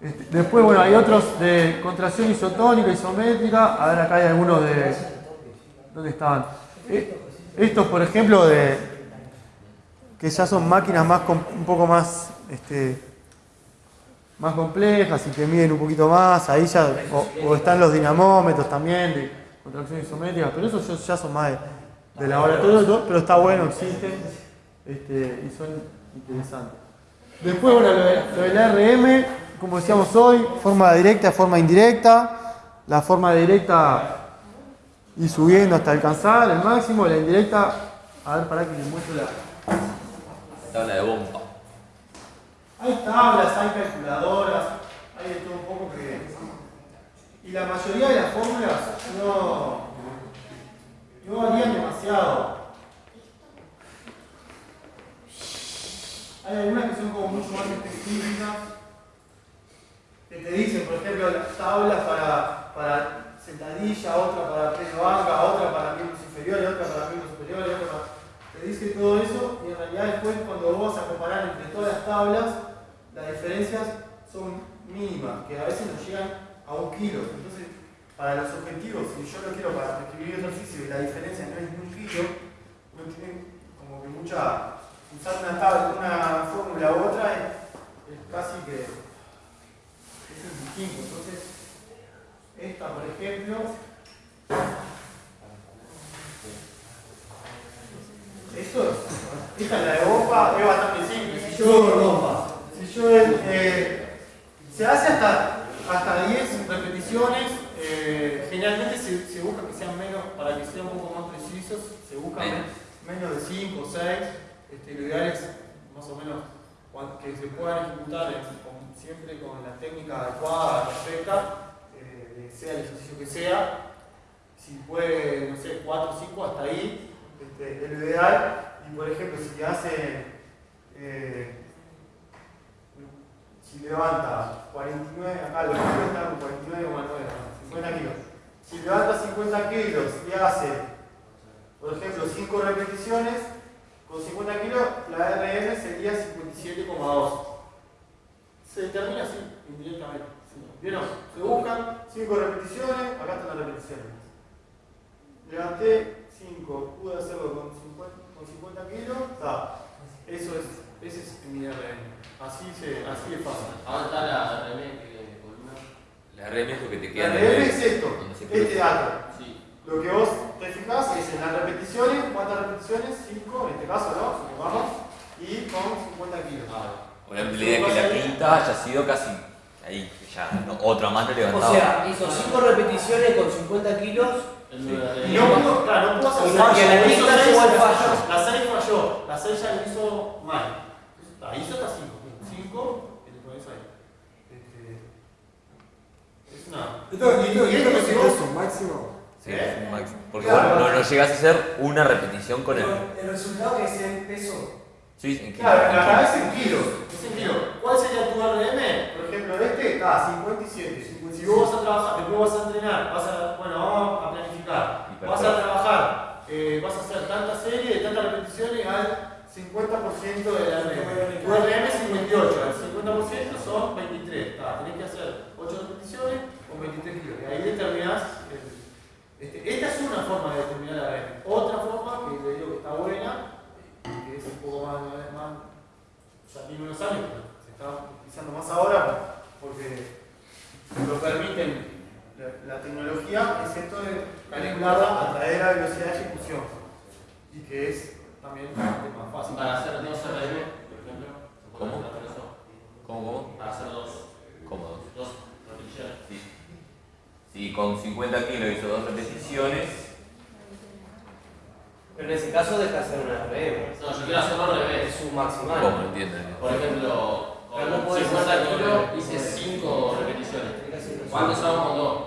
Speaker 1: Este, después, bueno, hay otros de contracción isotónica, isométrica. A ver, acá hay algunos de. ¿Dónde estaban? Eh, estos, por ejemplo, de. que ya son máquinas más un poco más. Este, más complejas y que miden un poquito más. Ahí ya. O, están los dinamómetros también de contracción isométrica. Pero esos ya- son más de, de laboratorio, pero está bueno, existen. Este, y son interesantes. Después, bueno, lo, de- del ARM, como decíamos hoy, forma directa, forma indirecta. La forma directa y subiendo hasta alcanzar el máximo, la indirecta, a ver, para que les muestre la...
Speaker 3: Tabla de bomba.
Speaker 1: Hay tablas, hay calculadoras, hay de todo un poco que... Y la mayoría de las fórmulas no, no varían demasiado. Hay algunas que son como mucho más específicas, que te dicen, por ejemplo, las tablas para, para sentadilla, otra para de banca, otra para miembros inferiores, otra para miembros superiores, otra para... Te dice todo eso y en realidad después cuando vos vas a comparar entre todas las tablas, las diferencias son mínimas, que a veces no llegan a un kilo. Entonces, para los objetivos, si yo lo quiero para escribir ejercicio y la diferencia no es ni un kilo, no tiene como que mucha... Usar una tabla, una fórmula u otra es casi que es. Entonces, esta, por ejemplo, esto, esta es la de bomba, es bastante simple. Si yo, si yo eh, se hace hasta, hasta 10 repeticiones, eh, generalmente se, se busca que sean menos, para que sean un poco más precisos, se busca
Speaker 3: Menos.
Speaker 1: men- menos de 5 o 6. Este, lo ideal es más o menos que se puedan ejecutar en- siempre con la técnica adecuada, perfecta, eh, sea el ejercicio que sea. Si puede, no sé, 4 o 5 hasta ahí, este, es lo ideal. Y por ejemplo, si hace, eh, si levanta 49, acá los kilos están 49,9, 50 kilos. Si levanta 50 kilos y hace, por ejemplo, 5 repeticiones, con 50 kilos, la RM sería 57,2. Se determina así, indirectamente. ¿Vieron? Se buscan 5 repeticiones, acá están las repeticiones. Levanté 5, pude hacerlo con 50, con 50 kilos, está. Eso es, ese es mi RM. Así, se, así es fácil.
Speaker 4: Ahora está la RM que columna.
Speaker 3: La RM es lo que te
Speaker 1: La
Speaker 3: queda en
Speaker 1: RM es esto, este dato.
Speaker 4: Sí.
Speaker 1: Lo que vos te fijas, es en las repeticiones, ¿cuántas repeticiones? 5 en este caso, ¿no? Vamos, y con 50 kilos.
Speaker 3: Por ejemplo, la idea es que la quinta haya sido casi ahí, ya, no, otra mano
Speaker 2: O
Speaker 3: levantada.
Speaker 2: sea, hizo 5 repeticiones con 50 kilos
Speaker 4: El nueve
Speaker 1: Y no pudo, claro, no pudo hacer
Speaker 2: la
Speaker 1: hizo
Speaker 2: quinta llegó al
Speaker 1: la-
Speaker 2: fallo.
Speaker 1: La 6 falló, la 6 ya lo hizo mal. Ahí hizo hasta 5. 5, y le pones ahí. Este, es una.
Speaker 5: ¿Esto, esto,
Speaker 1: Y
Speaker 5: esto es
Speaker 1: llegó-
Speaker 5: un máximo?
Speaker 3: Sí, máximo. Porque
Speaker 1: Claro.
Speaker 3: vos no, no llegas a hacer una repetición con el.
Speaker 9: el resultado que es el peso.
Speaker 3: Sí, en que-
Speaker 1: Claro, acá es en kilos. Es en kilos. ¿Cuál sería tu RM? Por ejemplo, este está a 57. Si vos vas a trabajar, después vas a entrenar, vas a, bueno, vamos a planificar. Vas a trabajar, eh, vas a hacer tantas series de tantas repeticiones al 50% de la RM. Tu RM es 58, el 50% son 23. Está, tenés que hacer 8 repeticiones con 23 kilos. Y ahí determinás. el- este, esta es una forma de determinar la RM. Otra forma que le digo que está buena, es un poco más, más ya tiene unos años, se está utilizando más ahora porque lo permiten la, la tecnología, es esto de calcularla a través de la velocidad de ejecución y que es también más fácil.
Speaker 4: Para hacer dos RM, por ejemplo, ¿se puede
Speaker 3: ¿Cómo?
Speaker 4: hacer eso?
Speaker 3: ¿Cómo, cómo?
Speaker 4: Para hacer dos,
Speaker 3: Cómodos.
Speaker 4: dos repeticiones.
Speaker 3: Sí. Si con 50 kilos hizo dos repeticiones,
Speaker 2: Pero en ese caso deja de hacer una RM.
Speaker 4: No, yo quiero hacerlo al revés.
Speaker 2: Es su maximal.
Speaker 3: ¿cómo? No entiendo.
Speaker 4: Por ejemplo, con
Speaker 2: podés
Speaker 4: 50
Speaker 2: hacer
Speaker 4: kilos hice 5 repeticiones. ¿Cuántos hago con dos?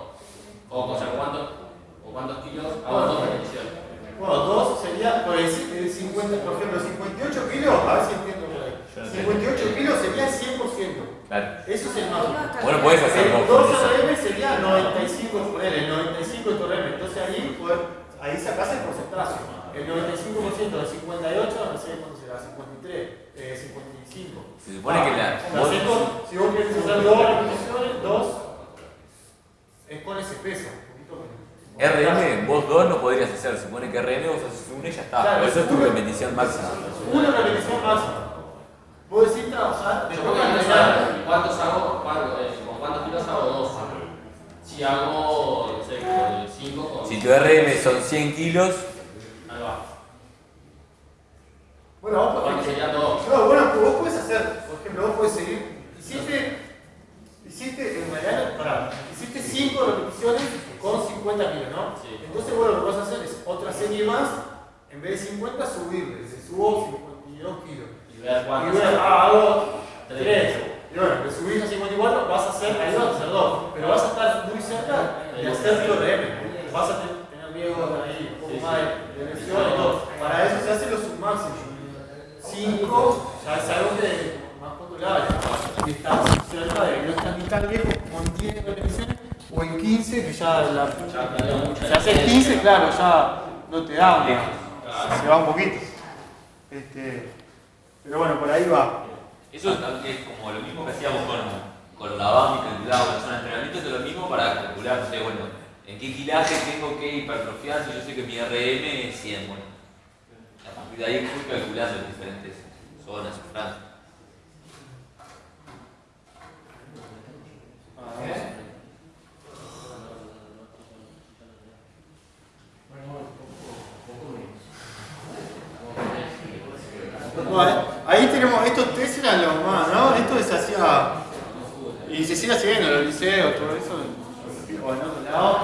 Speaker 4: O, o sea, ¿cuántos, o cuántos kilos hago dos repeticiones?
Speaker 1: Bueno, dos sería, por el, el 50, por ejemplo, 58 kilos, a ver si entiendo por ahí.
Speaker 3: Yo no
Speaker 1: 58 kilos sería el 100%.
Speaker 3: Claro.
Speaker 1: Eso es el máximo.
Speaker 3: Bueno, puedes hacerlo
Speaker 1: El
Speaker 3: con
Speaker 1: 2
Speaker 3: eso.
Speaker 1: RM sería 95, poner el 95 de tu RM. Entonces ahí, poder, ahí sacás el porcentaje. El 95% de 58, no sé cuánto será, 53, eh, 55.
Speaker 3: Se supone que la. Vos-
Speaker 1: con- si vos querés hacer dos repeticiones, dos, es con ese peso. un poquito menos.
Speaker 3: RM, vos dos no podrías hacer. Se supone que RM vos haces uno y ya está.
Speaker 1: Claro,
Speaker 3: Por eso es tu repetición máxima.
Speaker 1: Una repetición máxima. Vos decís trabajar,
Speaker 4: Yo
Speaker 1: después
Speaker 4: voy a
Speaker 1: de
Speaker 4: empezar, ¿cuántos hago? eh, ¿Con cuántos kilos hago dos? Si hago, no sé, con 5 con...
Speaker 3: Si tu RM son 100 kilos,
Speaker 4: Ahí va.
Speaker 1: Bueno, vos
Speaker 4: ¿Cuánto
Speaker 1: podés. No, bueno, pues vos puedes hacer, por ejemplo, vos puedes seguir. Hiciste, hiciste, en realidad, pará, hiciste 5 repeticiones con 50 kilos, ¿no?
Speaker 4: Sí.
Speaker 1: Entonces, bueno, lo que vas a hacer es otra serie más, en vez de 50, subirle. Se subo 52 kilos.
Speaker 4: Y ver
Speaker 1: Y
Speaker 4: cuántos
Speaker 1: bueno, ah, hago
Speaker 4: Tres.
Speaker 1: 3. Y bueno, le subís a 54, vas a hacer, ahí vas a hacer 2. Pero vas a estar muy cerca de hacer tu RM. Vas a te- tener miedo ahí, un poco más de, de y todo. Para eso se hace los submáximos. 5 ya es algo que más popular. Y estás cerca de no estás ni tan viejo como en 10 repeticiones o en 15 que ya la.
Speaker 4: Ya
Speaker 1: Si haces 15, claro, ya no te da una. Se va un poquito. Este, pero bueno, por ahí va.
Speaker 3: Eso es es como lo mismo que hacíamos con, con la BAM y calculábamos la zona de entrenamiento, es lo mismo para calcular, no sé, bueno, en qué kilaje tengo que hipertrofiar si yo sé que mi RM es 100, bueno. Partir de ahí fui calculando en diferentes zonas o franjas.
Speaker 1: Bueno, ahí tenemos, estos test eran los más, ¿no? Esto se hacía, y se sigue haciendo en los liceos, todo eso, o en otro lado,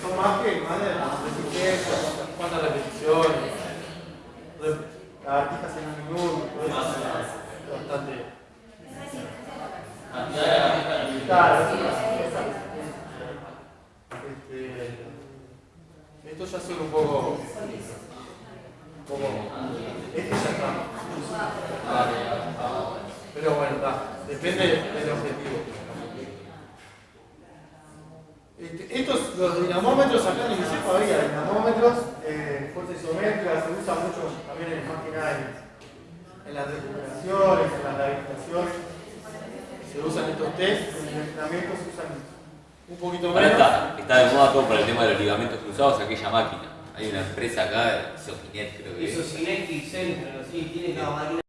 Speaker 1: son más que más de las resistencias, cuántas- cuántas repeticiones, rep- lagartijas en un minuto, todo eso, es bastante... Claro, este, Esto ya son un poco... Un poco... Este ya está. Pero bueno, está. Depende del objetivo. Este, estos, los dinamómetros acá en el liceo había dinamómetros, eh, fuerza isométrica, se usa mucho también en más que nada en, en las recuperaciones, en las rehabilitaciones. Se usan estos test, en el entrenamiento se usan un poquito
Speaker 3: Ahora
Speaker 1: menos.
Speaker 3: está, está de moda todo por el tema de los ligamentos cruzados, aquella máquina. Hay una empresa acá, Sofinet creo que
Speaker 2: Eso
Speaker 3: es.
Speaker 2: es Electric Center, así, tiene cada máquina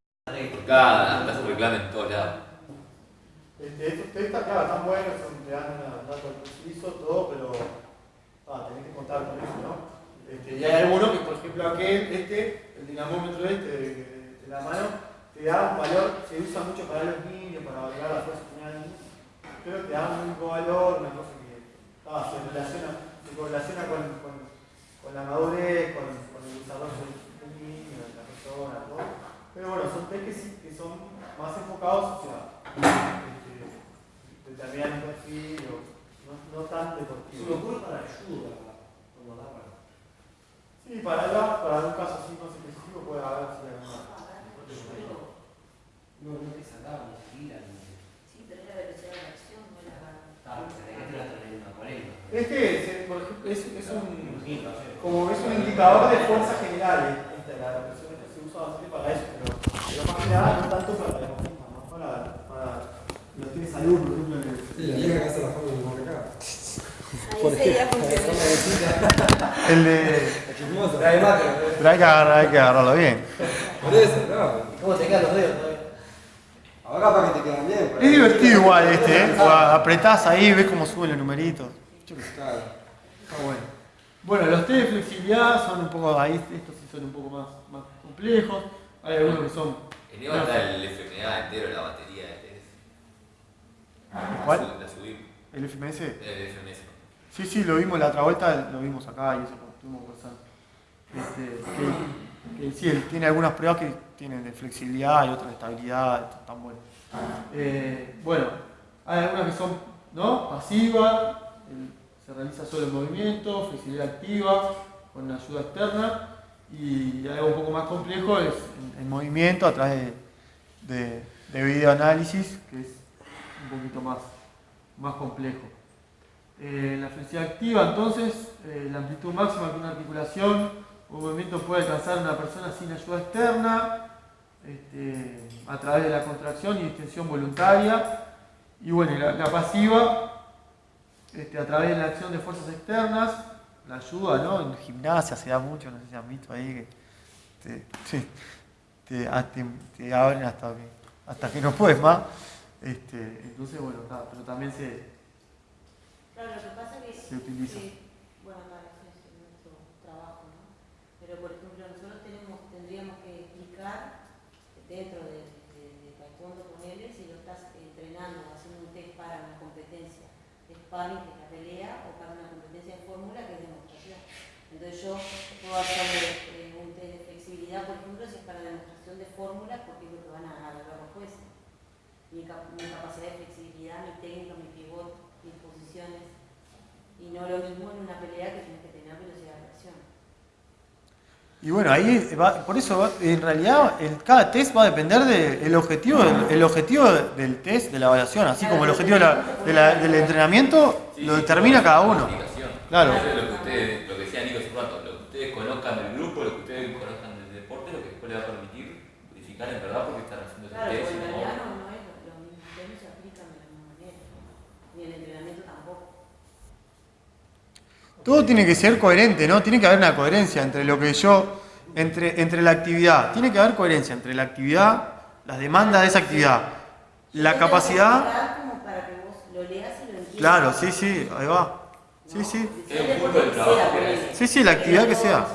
Speaker 3: Por cada, acá se reclama en todos lados.
Speaker 1: Este, estos test acá están buenos, son, te dan un dato preciso, todo, pero ah, tenés que contar con eso, ¿no? Este, y hay algunos que, por ejemplo, aquel, este, el dinamómetro este de, de- de la mano, te da un valor, se usa mucho para los niños, para valorar la fuerza final, pero te da un valor, una cosa que ah, se relaciona, se correlaciona con, con, la madurez, con, con el desarrollo del niño, de la persona, todo. Pero bueno, son test que son más enfocados hacia este, determinar un perfil, o no, no tan
Speaker 2: Se me
Speaker 1: deportivo.
Speaker 2: ocurre para ayuda, como da para.
Speaker 1: Sí, para, la- para un caso así más específico puede haber sí, alguna.
Speaker 2: No, no te sacaba ni siquiera. ni-
Speaker 6: Sí, pero es la velocidad de reacción, no la
Speaker 2: Ah, la trae una 40.
Speaker 1: Este es, por ejemplo, es, es un, como es un indicador de fuerza general. eh, Esta, la represión se usa bastante para eso, pero, pero más que nada no tanto para la deportista, más para, para los que tienen salud, por ejemplo. en el-
Speaker 5: Sí, la que hace la de.
Speaker 6: Ahí sería.
Speaker 1: El de. Pero hay que, agarrar, hay que agarrarlo bien.
Speaker 5: Por eso, no.
Speaker 9: ¿Cómo te quedan los dedos todavía?
Speaker 5: Ahora para que te quedan bien.
Speaker 1: Es divertido igual este, ¿eh? Apretás ahí, ves cómo suben los numeritos.
Speaker 5: Claro.
Speaker 1: Está bueno. Bueno, los test de flexibilidad son un poco, ahí estos sí son un poco más, más complejos. Hay algunos que son.
Speaker 3: En está el FMA entero, la batería.
Speaker 1: ¿Cuál?
Speaker 3: La, su- la subimos.
Speaker 1: El FMS.
Speaker 3: El FMS.
Speaker 1: Sí, sí, lo vimos la otra vuelta, lo vimos acá y eso estuvimos conversando. Este, que, que sí, él tiene algunas pruebas que tienen de flexibilidad y otras de estabilidad, están buenas. Eh, bueno, hay algunas que son ¿no? pasivas, se realiza solo el movimiento, flexibilidad activa, con ayuda externa, y algo un poco más complejo es el, movimiento a través de, de, de videoanálisis, que es poquito más, más complejo. Eh, la flexibilidad activa, entonces, eh, la amplitud máxima que una articulación o movimiento puede alcanzar una persona sin ayuda externa, este, a través de la contracción y distensión voluntaria. Y bueno, la, la pasiva, este, a través de la acción de fuerzas externas, la ayuda, ¿no? En gimnasia se da mucho, no sé si han visto ahí que te- te abren hasta que, hasta que no puedes más. Este, entonces, bueno, está, pero también se,
Speaker 6: Claro, lo que pasa es que.
Speaker 1: Se utiliza.
Speaker 6: que, bueno, claro, es nuestro trabajo, ¿no? Pero, por ejemplo, nosotros tenemos, tendríamos que explicar dentro de, de, de taekwondo con él si lo estás entrenando, haciendo un test para una competencia de sparring, que es la pelea, o para una competencia de fórmula, que es demostración. Entonces, yo puedo hacer eh, un test de flexibilidad, por ejemplo, si es para demostración de fórmula, porque es lo que van a evaluar los jueces. Mi, cap- mi capacidad de flexibilidad, mi técnica, mi pivot, mis posiciones. Y no lo mismo en una pelea que tienes que tener velocidad de reacción.
Speaker 1: Y bueno, ahí va, por eso va- en realidad el, cada test va a depender del objetivo, del, el objetivo del test, de la evaluación, así como el objetivo de la- de la- del entrenamiento
Speaker 3: Sí,
Speaker 1: lo determina cada uno. Claro.
Speaker 3: Eso es lo que ustedes, lo que decía Nico hace un rato, lo que ustedes conozcan del grupo, lo que ustedes conozcan del deporte, lo que después les va a permitir verificar en verdad por qué están haciendo ese
Speaker 6: Claro,
Speaker 3: test.
Speaker 6: porque en
Speaker 3: y no-
Speaker 6: realidad no, no es lo, lo mismo, ustedes no se aplican de la misma manera. Ni el entrenamiento tampoco.
Speaker 1: Todo tiene que ser coherente, ¿no? Tiene que haber una coherencia entre lo que yo, entre, entre la actividad. Tiene que haber coherencia entre la actividad, las demandas de esa actividad, la capacidad.
Speaker 6: voy a explicar como para que vos lo leas y lo entiendas.
Speaker 1: Claro, sí, sí, ahí va. Sí, sí.
Speaker 3: Es es.
Speaker 1: Sí, sí, la actividad que sea.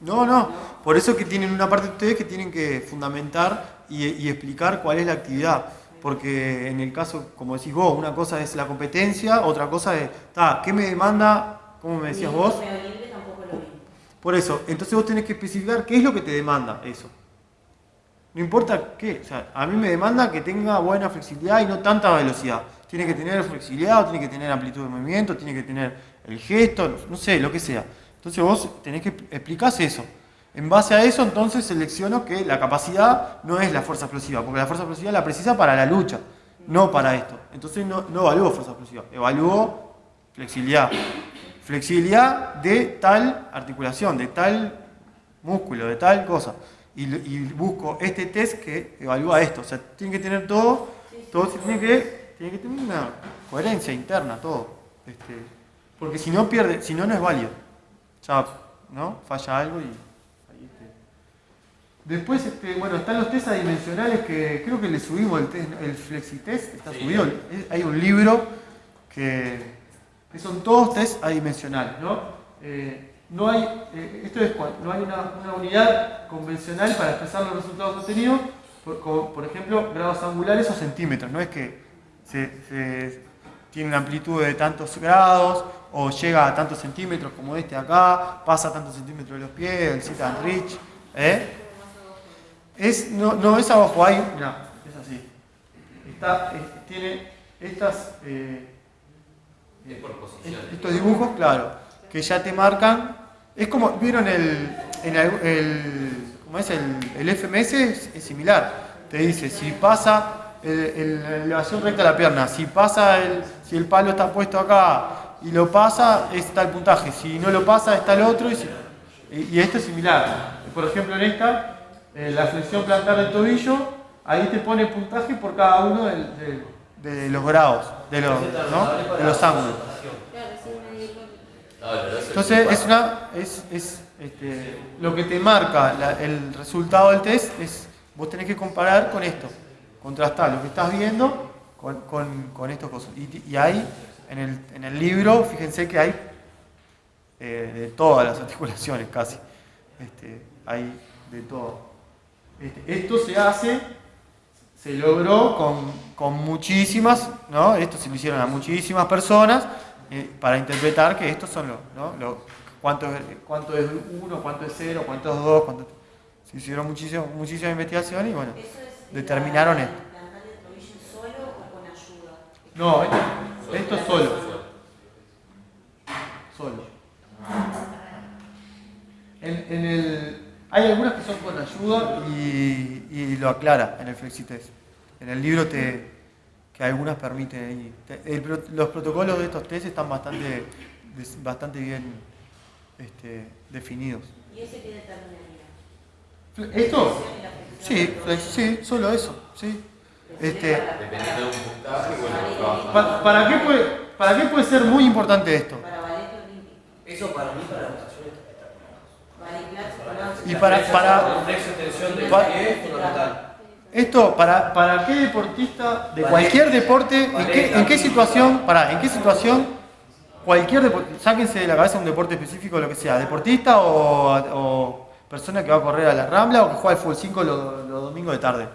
Speaker 1: No, no. Por eso que tienen una parte de ustedes que tienen que fundamentar y, y explicar cuál es la actividad. Porque en el caso, como decís vos, una cosa es la competencia, otra cosa es, ta, ¿qué me demanda? ¿Cómo me decías vos? Por eso, entonces vos tenés que especificar qué es lo que te demanda eso. No importa qué, o sea, a mí me demanda que tenga buena flexibilidad y no tanta velocidad. Tiene que tener flexibilidad, o tiene que tener amplitud de movimiento, tiene que tener el gesto, no sé, lo que sea. Entonces vos tenés que explicar eso. En base a eso, entonces selecciono que la capacidad no es la fuerza explosiva, porque la fuerza explosiva la precisa para la lucha, no para esto. Entonces no, no evalúo fuerza explosiva, evalúo flexibilidad. Flexibilidad de tal articulación, de tal músculo, de tal cosa. Y, busco este test que evalúa esto. O sea, tiene que tener todo, todo se tiene que, tiene que tener una coherencia interna, todo. Este, porque si no pierde, si no, no es válido. Ya, ¿no? Falla algo y. Después, este, bueno, están los test adimensionales que creo que le subimos el, test, el FlexiTest, está
Speaker 3: Sí.
Speaker 1: subido. Hay un libro que, que son todos test adimensionales, ¿no? Eh, no hay, eh, esto es no hay una, una unidad convencional para expresar los resultados obtenidos, por, como, por ejemplo, grados angulares o centímetros. No es que se, se tiene una amplitud de tantos grados o llega a tantos centímetros como este acá, pasa a tantos centímetros de los pies, el sit and reach. ¿eh? Es, no, no es abajo, hay, mira, es así. Está, eh, tiene estas, eh,
Speaker 3: posición.
Speaker 1: estos dibujos, claro, que ya te marcan. Es como, ¿vieron el, en el, el- ¿cómo es? El, el FMS? Es, es similar. Te dice, si pasa la elevación recta de la pierna, si pasa el, si el palo está puesto acá y lo pasa, está el puntaje. Si no lo pasa, está el otro. Y, si- y- y esto es similar. Por ejemplo, en esta, eh, la flexión plantar del tobillo, ahí te pone puntaje por cada uno del- del- de los grados, de los, ¿no? de los ángulos. Entonces es una es, es, este, lo que te marca la- el resultado del test es vos tenés que comparar con esto, contrastar lo que estás viendo con, con, con estos cosas. Y, y hay en el, en el libro, fíjense que hay eh, de todas las articulaciones casi, este, hay de todo. Este, esto se hace, se logró con, con muchísimas, ¿no? Esto se lo hicieron a muchísimas personas eh, para interpretar que estos son los, ¿no? Lo- cuánto, es, cuánto es uno, cuánto es cero, cuánto es dos, cuánto... Se hicieron muchísimo, muchísima investigación y bueno,
Speaker 6: ¿Eso es
Speaker 1: determinaron
Speaker 6: la-
Speaker 1: esto.
Speaker 6: ¿Plantar el tobillo solo o con ayuda?
Speaker 1: No, esto, esto es solo. Solo. En, en el, hay algunas que son con ayuda y, y lo aclara en el FlexiTest. En el libro te, que algunas permiten ahí. Te- el los protocolos de estos test están bastante, bastante bien este, definidos.
Speaker 6: ¿Y ese qué determinaría?
Speaker 1: ¿Esto?
Speaker 6: ¿Y la flexión
Speaker 1: Sí, sí, solo eso. Sí. Este,
Speaker 3: Dependiendo de un puntaje, bueno, trabaja.
Speaker 1: pa- ¿para, qué puede, ¿Para qué puede ser muy importante esto?
Speaker 6: Para ballet olímpico.
Speaker 2: Eso para mí, para la natación está
Speaker 6: Ballet clásico,
Speaker 1: Y para, para,
Speaker 2: El flexo extensión del
Speaker 1: Pa-
Speaker 2: pie es fundamental.
Speaker 1: Esto, para, ¿para qué deportista de cualquier deporte, en qué, en qué situación, para, en qué situación, cualquier deporte, sáquense de la cabeza un deporte específico, lo que sea, deportista o, o persona que va a correr a la Rambla o que juega al fútbol 5 los, los domingos de tarde?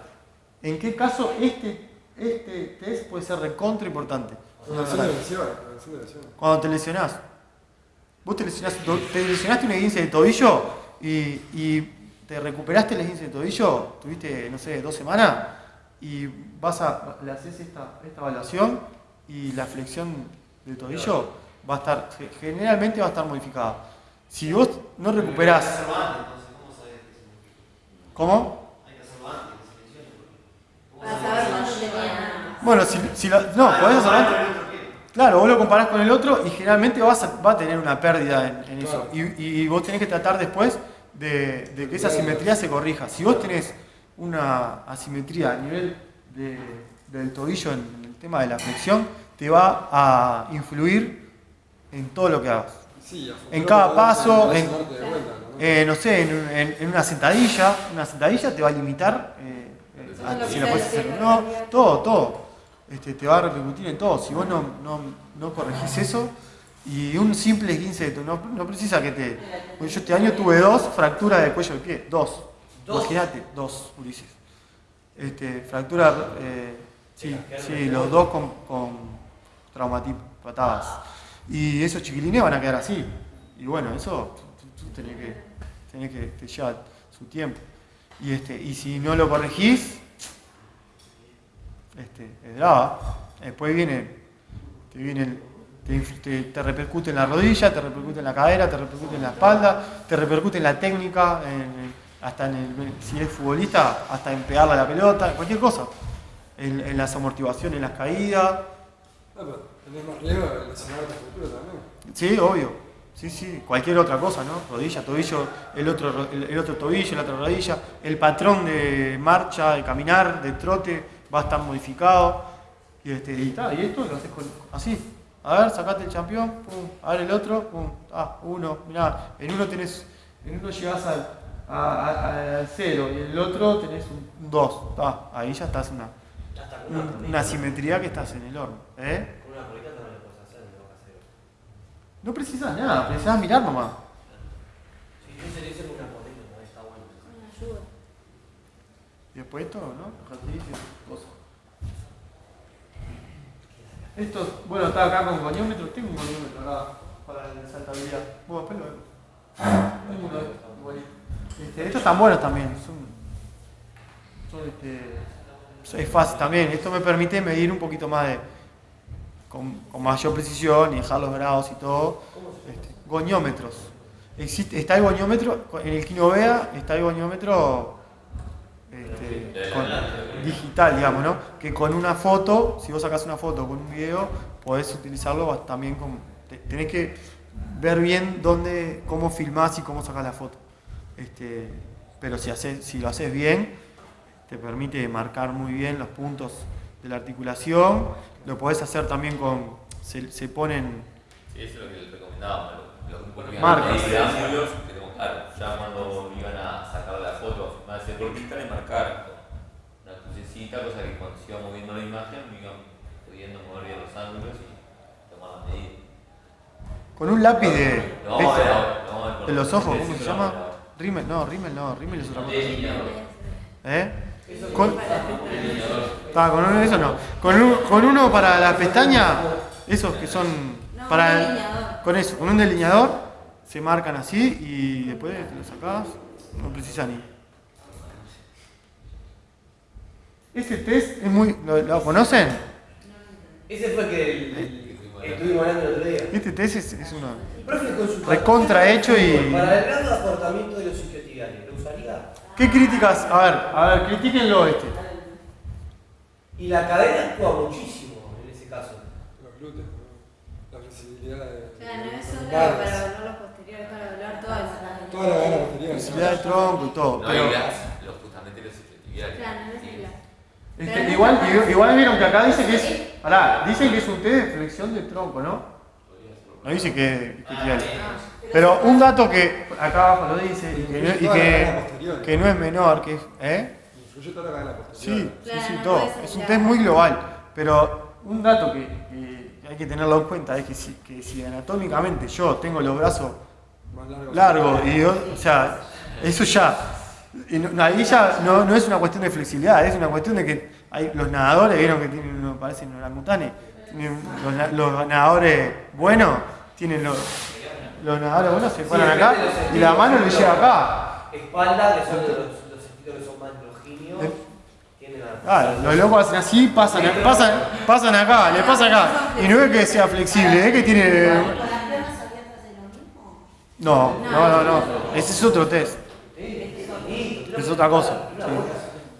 Speaker 1: ¿En qué caso este, este test puede ser recontra importante? Cuando te lesionás. Vos te lesionaste, te lesionaste un esguince de tobillo y, y te recuperaste el esguince de tobillo, tuviste, no sé, dos semanas y vas a, le haces esta, esta evaluación y la flexión del tobillo va a estar, ge- generalmente va a estar modificada. Si vos no recuperás... ¿Cómo?
Speaker 6: Para saber cuándo tenía.
Speaker 1: Bueno, si, si lo- no, podés hacerlo antes. Claro, vos lo comparás con el otro y generalmente vas a, va a tener una pérdida en, en eso. Y, y vos tenés que tratar después de, de que esa asimetría se corrija. Si vos tenés una asimetría a nivel de- del tobillo en el tema de la flexión, te va a influir en todo lo que hagas.
Speaker 5: Sí,
Speaker 1: En cada paso, en-
Speaker 5: vuelta, ¿no?
Speaker 1: Eh, no sé, en, en- en una sentadilla, una sentadilla te va a limitar eh, eh, a- si la puedes hacer o no, todo, todo. Este, te va a repercutir en todo. Si vos no, no, no corregís eso, y un simple 15 de tu- no, no precisa que te. yo este año tuve dos fracturas de cuello del pie, dos.
Speaker 2: ¿Dos?
Speaker 1: Imagínate, dos, Ulises. Este, fractura, eh, sí, sí, los dos con, con traumatismo, patadas. Y esos chiquilines van a quedar así. Y bueno, eso tú, tú tenés que, tenés que te lleva su tiempo. Y, este, y si no lo corregís, este. Después viene, te viene te, repercute en la rodilla, te repercute en la cadera, te repercute en la espalda, te repercute en la técnica, en- hasta en el, si es futbolista, hasta en pegarle a la pelota, cualquier cosa. En, en las amortiguaciones, en las caídas.
Speaker 5: Ah, pero tenés más riesgo de lesionarte a futuro también.
Speaker 1: Sí, obvio. Sí, sí, cualquier otra cosa, ¿no? Rodilla, tobillo, el otro, ro- el, el otro tobillo, la otra rodilla, el patrón de marcha, de caminar, de trote, va a estar modificado. Y, este, y, ta, y esto lo haces con, así. A ver, sacate el campeón, pum, a ver el otro, pum, ah, uno, mirá, en uno tenés, en uno llegás al, a, a, al cero y en el otro tenés un 2. Ahí ya estás una,
Speaker 2: ya está una,
Speaker 1: una simetría que estás en el horno. ¿eh?
Speaker 2: Con una polita no lo puedes hacer, no vas a hacer.
Speaker 1: No precisas nada, precisas mirar nomás. Si
Speaker 2: yo se le hice con una polita, no está bueno.
Speaker 10: Con ayuda
Speaker 1: después esto, ¿no? Ejercicio, cosas. Esto, bueno, está acá con goniómetro. Tengo un goniómetro acá para la saltabilidad. Bueno, después de estos. Este, están buenos también. Son, son este, es fácil también. Esto me permite medir un poquito más de. con, con mayor precisión y dejar los grados y todo. Este, goniómetros. Existe, está el goniómetro, en el Kinovea está el goniómetro este, con- digital, digamos, ¿no? Que con una foto, si vos sacás una foto con un video, podés utilizarlo también con. te- Tenés que ver bien dónde, cómo filmás y cómo sacás la foto. Este, pero si, haces, si lo haces bien, te permite marcar muy bien los puntos de la articulación. Lo podés hacer también con. Se, se ponen.
Speaker 3: Sí, eso es lo que les
Speaker 1: Marcas.
Speaker 3: Claro, ya cuando iban a sacar la foto, a hacer cortita y marcar con una crucecita, cosa que cuando se iba moviendo la imagen, iban pudiendo mover bien los ángulos y tomar las medidas.
Speaker 1: Con un lápiz de.
Speaker 3: Vamos a ver
Speaker 1: de- los ojos, ¿cómo se llama? Rimmel, no, Rimmel no, Rimmel es otra cosa.
Speaker 3: Delineador.
Speaker 1: ¿Eh? Con, Ta, con uno de esos no. Con, un- con uno para la pestaña, esos que son
Speaker 6: No,
Speaker 1: para el- con eso, con un delineador se marcan así y después te lo sacás, no precisa ni. Este test es muy. ¿Lo, lo conocen?
Speaker 2: Ese fue que el, el- estuvimos hablando el otro día.
Speaker 1: Este test es, es una.
Speaker 2: Profe, consulta.
Speaker 1: Recontra hecho y-
Speaker 2: Para el gran acortamiento de los isquiotibiales, ¿lo usaría?
Speaker 1: ¿Qué críticas? A ver, a ver, critíquenlo este.
Speaker 2: Y la cadena actúa muchísimo en ese caso.
Speaker 5: Los glúteos, ¿no? la flexibilidad de.
Speaker 6: Claro, no es solo evaluar los toda la
Speaker 5: cadena posterior.
Speaker 1: Flexibilidad del tronco y todo.
Speaker 3: No,
Speaker 1: Pero,
Speaker 3: y las, los, justamente los isquiotibiales.
Speaker 6: Claro, no es la.
Speaker 1: este, igual, igual vieron que acá dice que es. Pará, dicen que es un test de flexión del tronco, ¿no? No dice que, que tiene. Pero un dato que acá abajo lo dice y que, y que, no es menor, que es. ¿Eh?
Speaker 5: Influye toda la cadena posterior.
Speaker 1: Sí, sí, sí, todo. Es un test muy global. Pero un dato que, que hay que tenerlo en cuenta es que si, que si anatómicamente yo tengo los brazos
Speaker 5: Más largo.
Speaker 1: y yo, o sea, eso ya. y no- ahí ya no, no es una cuestión de flexibilidad, es una cuestión de que hay, los nadadores, vieron que tienen, uno parecen orangutanes, tienen los, los nadadores buenos, tienen los, los nadadores buenos se paran acá y la mano le llega acá.
Speaker 2: Espalda, que son los, los estilos que son más
Speaker 1: Eh.
Speaker 2: tienen la...
Speaker 1: Claro, los locos hacen así, pasan, pasan, pasan acá, le pasa acá. Y no es que sea flexible, es que tiene.
Speaker 6: ¿Con las piernas abiertas es lo mismo?
Speaker 1: No, no, no, no. Ese es otro test. Es otra cosa. sí.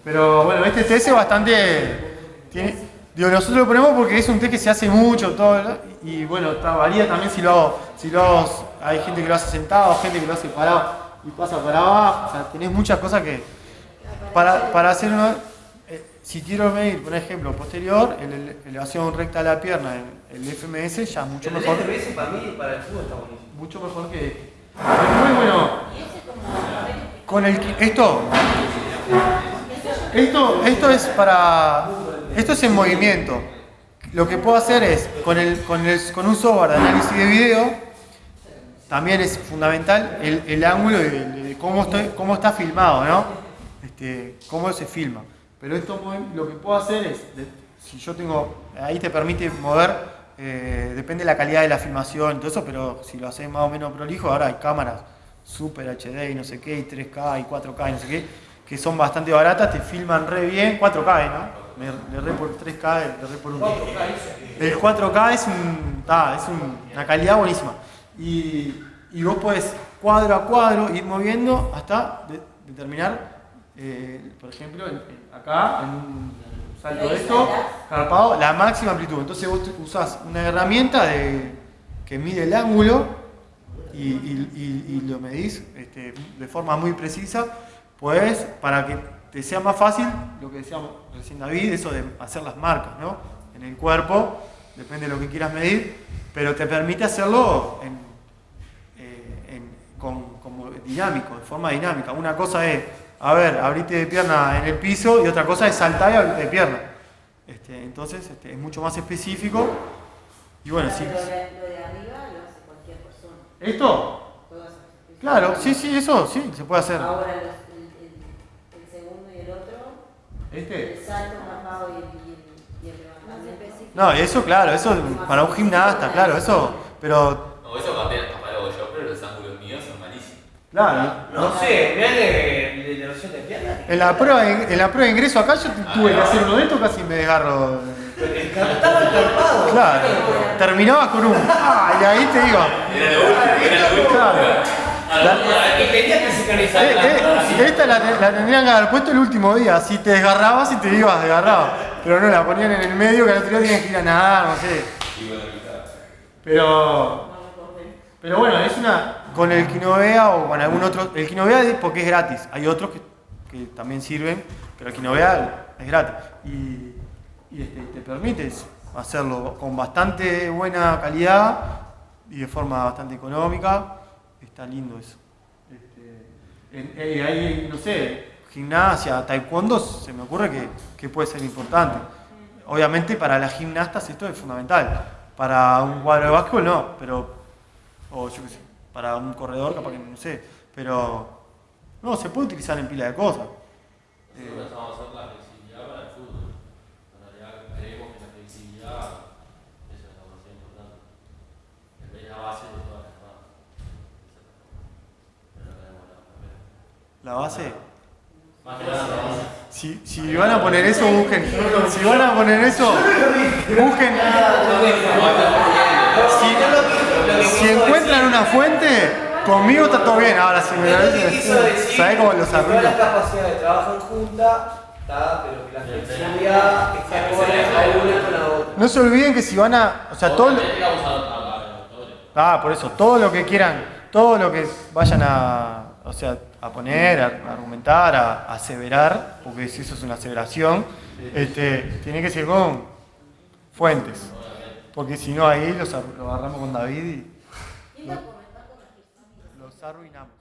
Speaker 1: Pero bueno, este test es bastante. Tiene, digo, nosotros lo ponemos porque es un test que se hace mucho, todo, ¿no? y bueno, varía también si lo hago, si lo hago, hay gente que lo hace sentado, gente que lo hace parado y pasa para abajo, o sea, tenés muchas cosas que, para, para hacer una, eh, si quiero medir, por ejemplo, posterior, el, el- elevación recta de la pierna, el, el FMS ya es mucho
Speaker 2: El
Speaker 1: mejor,
Speaker 2: FMS para mí, para el fútbol está buenísimo.
Speaker 1: mucho mejor que, muy bueno. Con el esto, esto, esto es para, esto es en movimiento. Lo que puedo hacer es con el, con el, con un software de análisis de video, también es fundamental el, el ángulo de, cómo estoy, cómo está filmado, ¿no? Este, cómo se filma. Pero esto lo que puedo hacer es, si yo tengo, ahí te permite mover, eh, depende de la calidad de la filmación y todo eso, pero si lo haces más o menos prolijo, ahora hay cámaras Super HD y no sé qué, y 3K y 4K y no sé qué, que son bastante baratas, te filman re bien, 4K, ¿no? Me, le re por 3K, le re por un... El 4K es, un, ta, es un- una calidad buenísima. Y, y vos podés cuadro a cuadro ir moviendo hasta de- determinar, eh, por ejemplo, en- en- acá, en un salto de esto, carpado, la máxima amplitud. Entonces vos usás una herramienta de, que mide el ángulo y, lo medís este, de forma muy precisa, pues para que te sea más fácil, lo que decíamos recién David, eso de hacer las marcas ¿no? en el cuerpo, depende de lo que quieras medir, pero te permite hacerlo en, eh, con, como dinámico, de forma dinámica. Una cosa es, a ver, abrite de pierna en el piso y otra cosa es saltar y abrirte de pierna. Este, entonces este, es mucho más específico. Y bueno, sí.
Speaker 6: Lo de, lo de arriba lo hace cualquier persona.
Speaker 1: ¿Esto? Claro, sí, sí, eso sí, se puede hacer.
Speaker 6: Ahora los, el, el, el segundo y el otro
Speaker 1: ¿Este?
Speaker 6: El salto capado y el, y el, y el levantamiento.
Speaker 1: No, eso claro, eso para un gimnasta, claro, eso, pero
Speaker 3: No, eso capaz, capaz lo hago yo, pero los ángulos míos son
Speaker 1: claro,
Speaker 2: No sé, mirá que de la versión de pierna.
Speaker 1: en la prueba de, en la prueba de ingreso acá yo tuve que hacer uno de estos casi me desgarro.
Speaker 2: Estaba encarpado.
Speaker 1: Claro, terminabas con un ah, y ahí te digo,
Speaker 3: Era lo último, era lo último.
Speaker 1: claro.
Speaker 2: Y tenía que sincronizar
Speaker 1: Eh, eh, esta la, la tendrían que haber puesto el último día, si te desgarrabas y te ibas desgarrado. Pero no, la ponían en el medio que al otro día tenían que ir a nadar, no sé. Pero. Pero bueno, es una. Con el Quinovea o con algún otro. El Quinovea es porque es gratis. Hay otros que, también sirven, pero el Quinovea es gratis. Y, este, te permite hacerlo con bastante buena calidad y de forma bastante económica. Está lindo eso. Este, eh, hay, no sé, gimnasia, taekwondo, se me ocurre que, puede ser importante. Obviamente para las gimnastas esto es fundamental. Para un cuadro de básquetbol no, pero. O yo qué sé, para un corredor capaz que no sé. Pero. No, se puede utilizar en pila de cosas. Eh,
Speaker 4: Nosotros pensamos hacer la flexibilidad para el fútbol. En realidad creemos que la flexibilidad es una cosa importante. Es la base de todas las demás. Pero tenemos la primera.
Speaker 1: la base.
Speaker 4: Más que nada, la base.
Speaker 1: Si, si van a poner eso, busquen. Si van a poner eso, busquen. Si, si encuentran una fuente, conmigo está todo bien. Ahora, si me lo dicen, ¿sabés cómo los
Speaker 2: Toda la
Speaker 1: arruino?
Speaker 2: capacidad de trabajo en junta, está, pero que la flexibilidad esté acorde a una con la otra.
Speaker 1: No se olviden que si van a. O sea, todo. Ah, por eso, todo lo que quieran, todo lo que vayan a, o sea, a poner, a, a argumentar, a, a aseverar, porque si eso es una aseveración, este, tiene que ser con fuentes. Porque si no, ahí los, ar- lo agarramos con David y los arruinamos.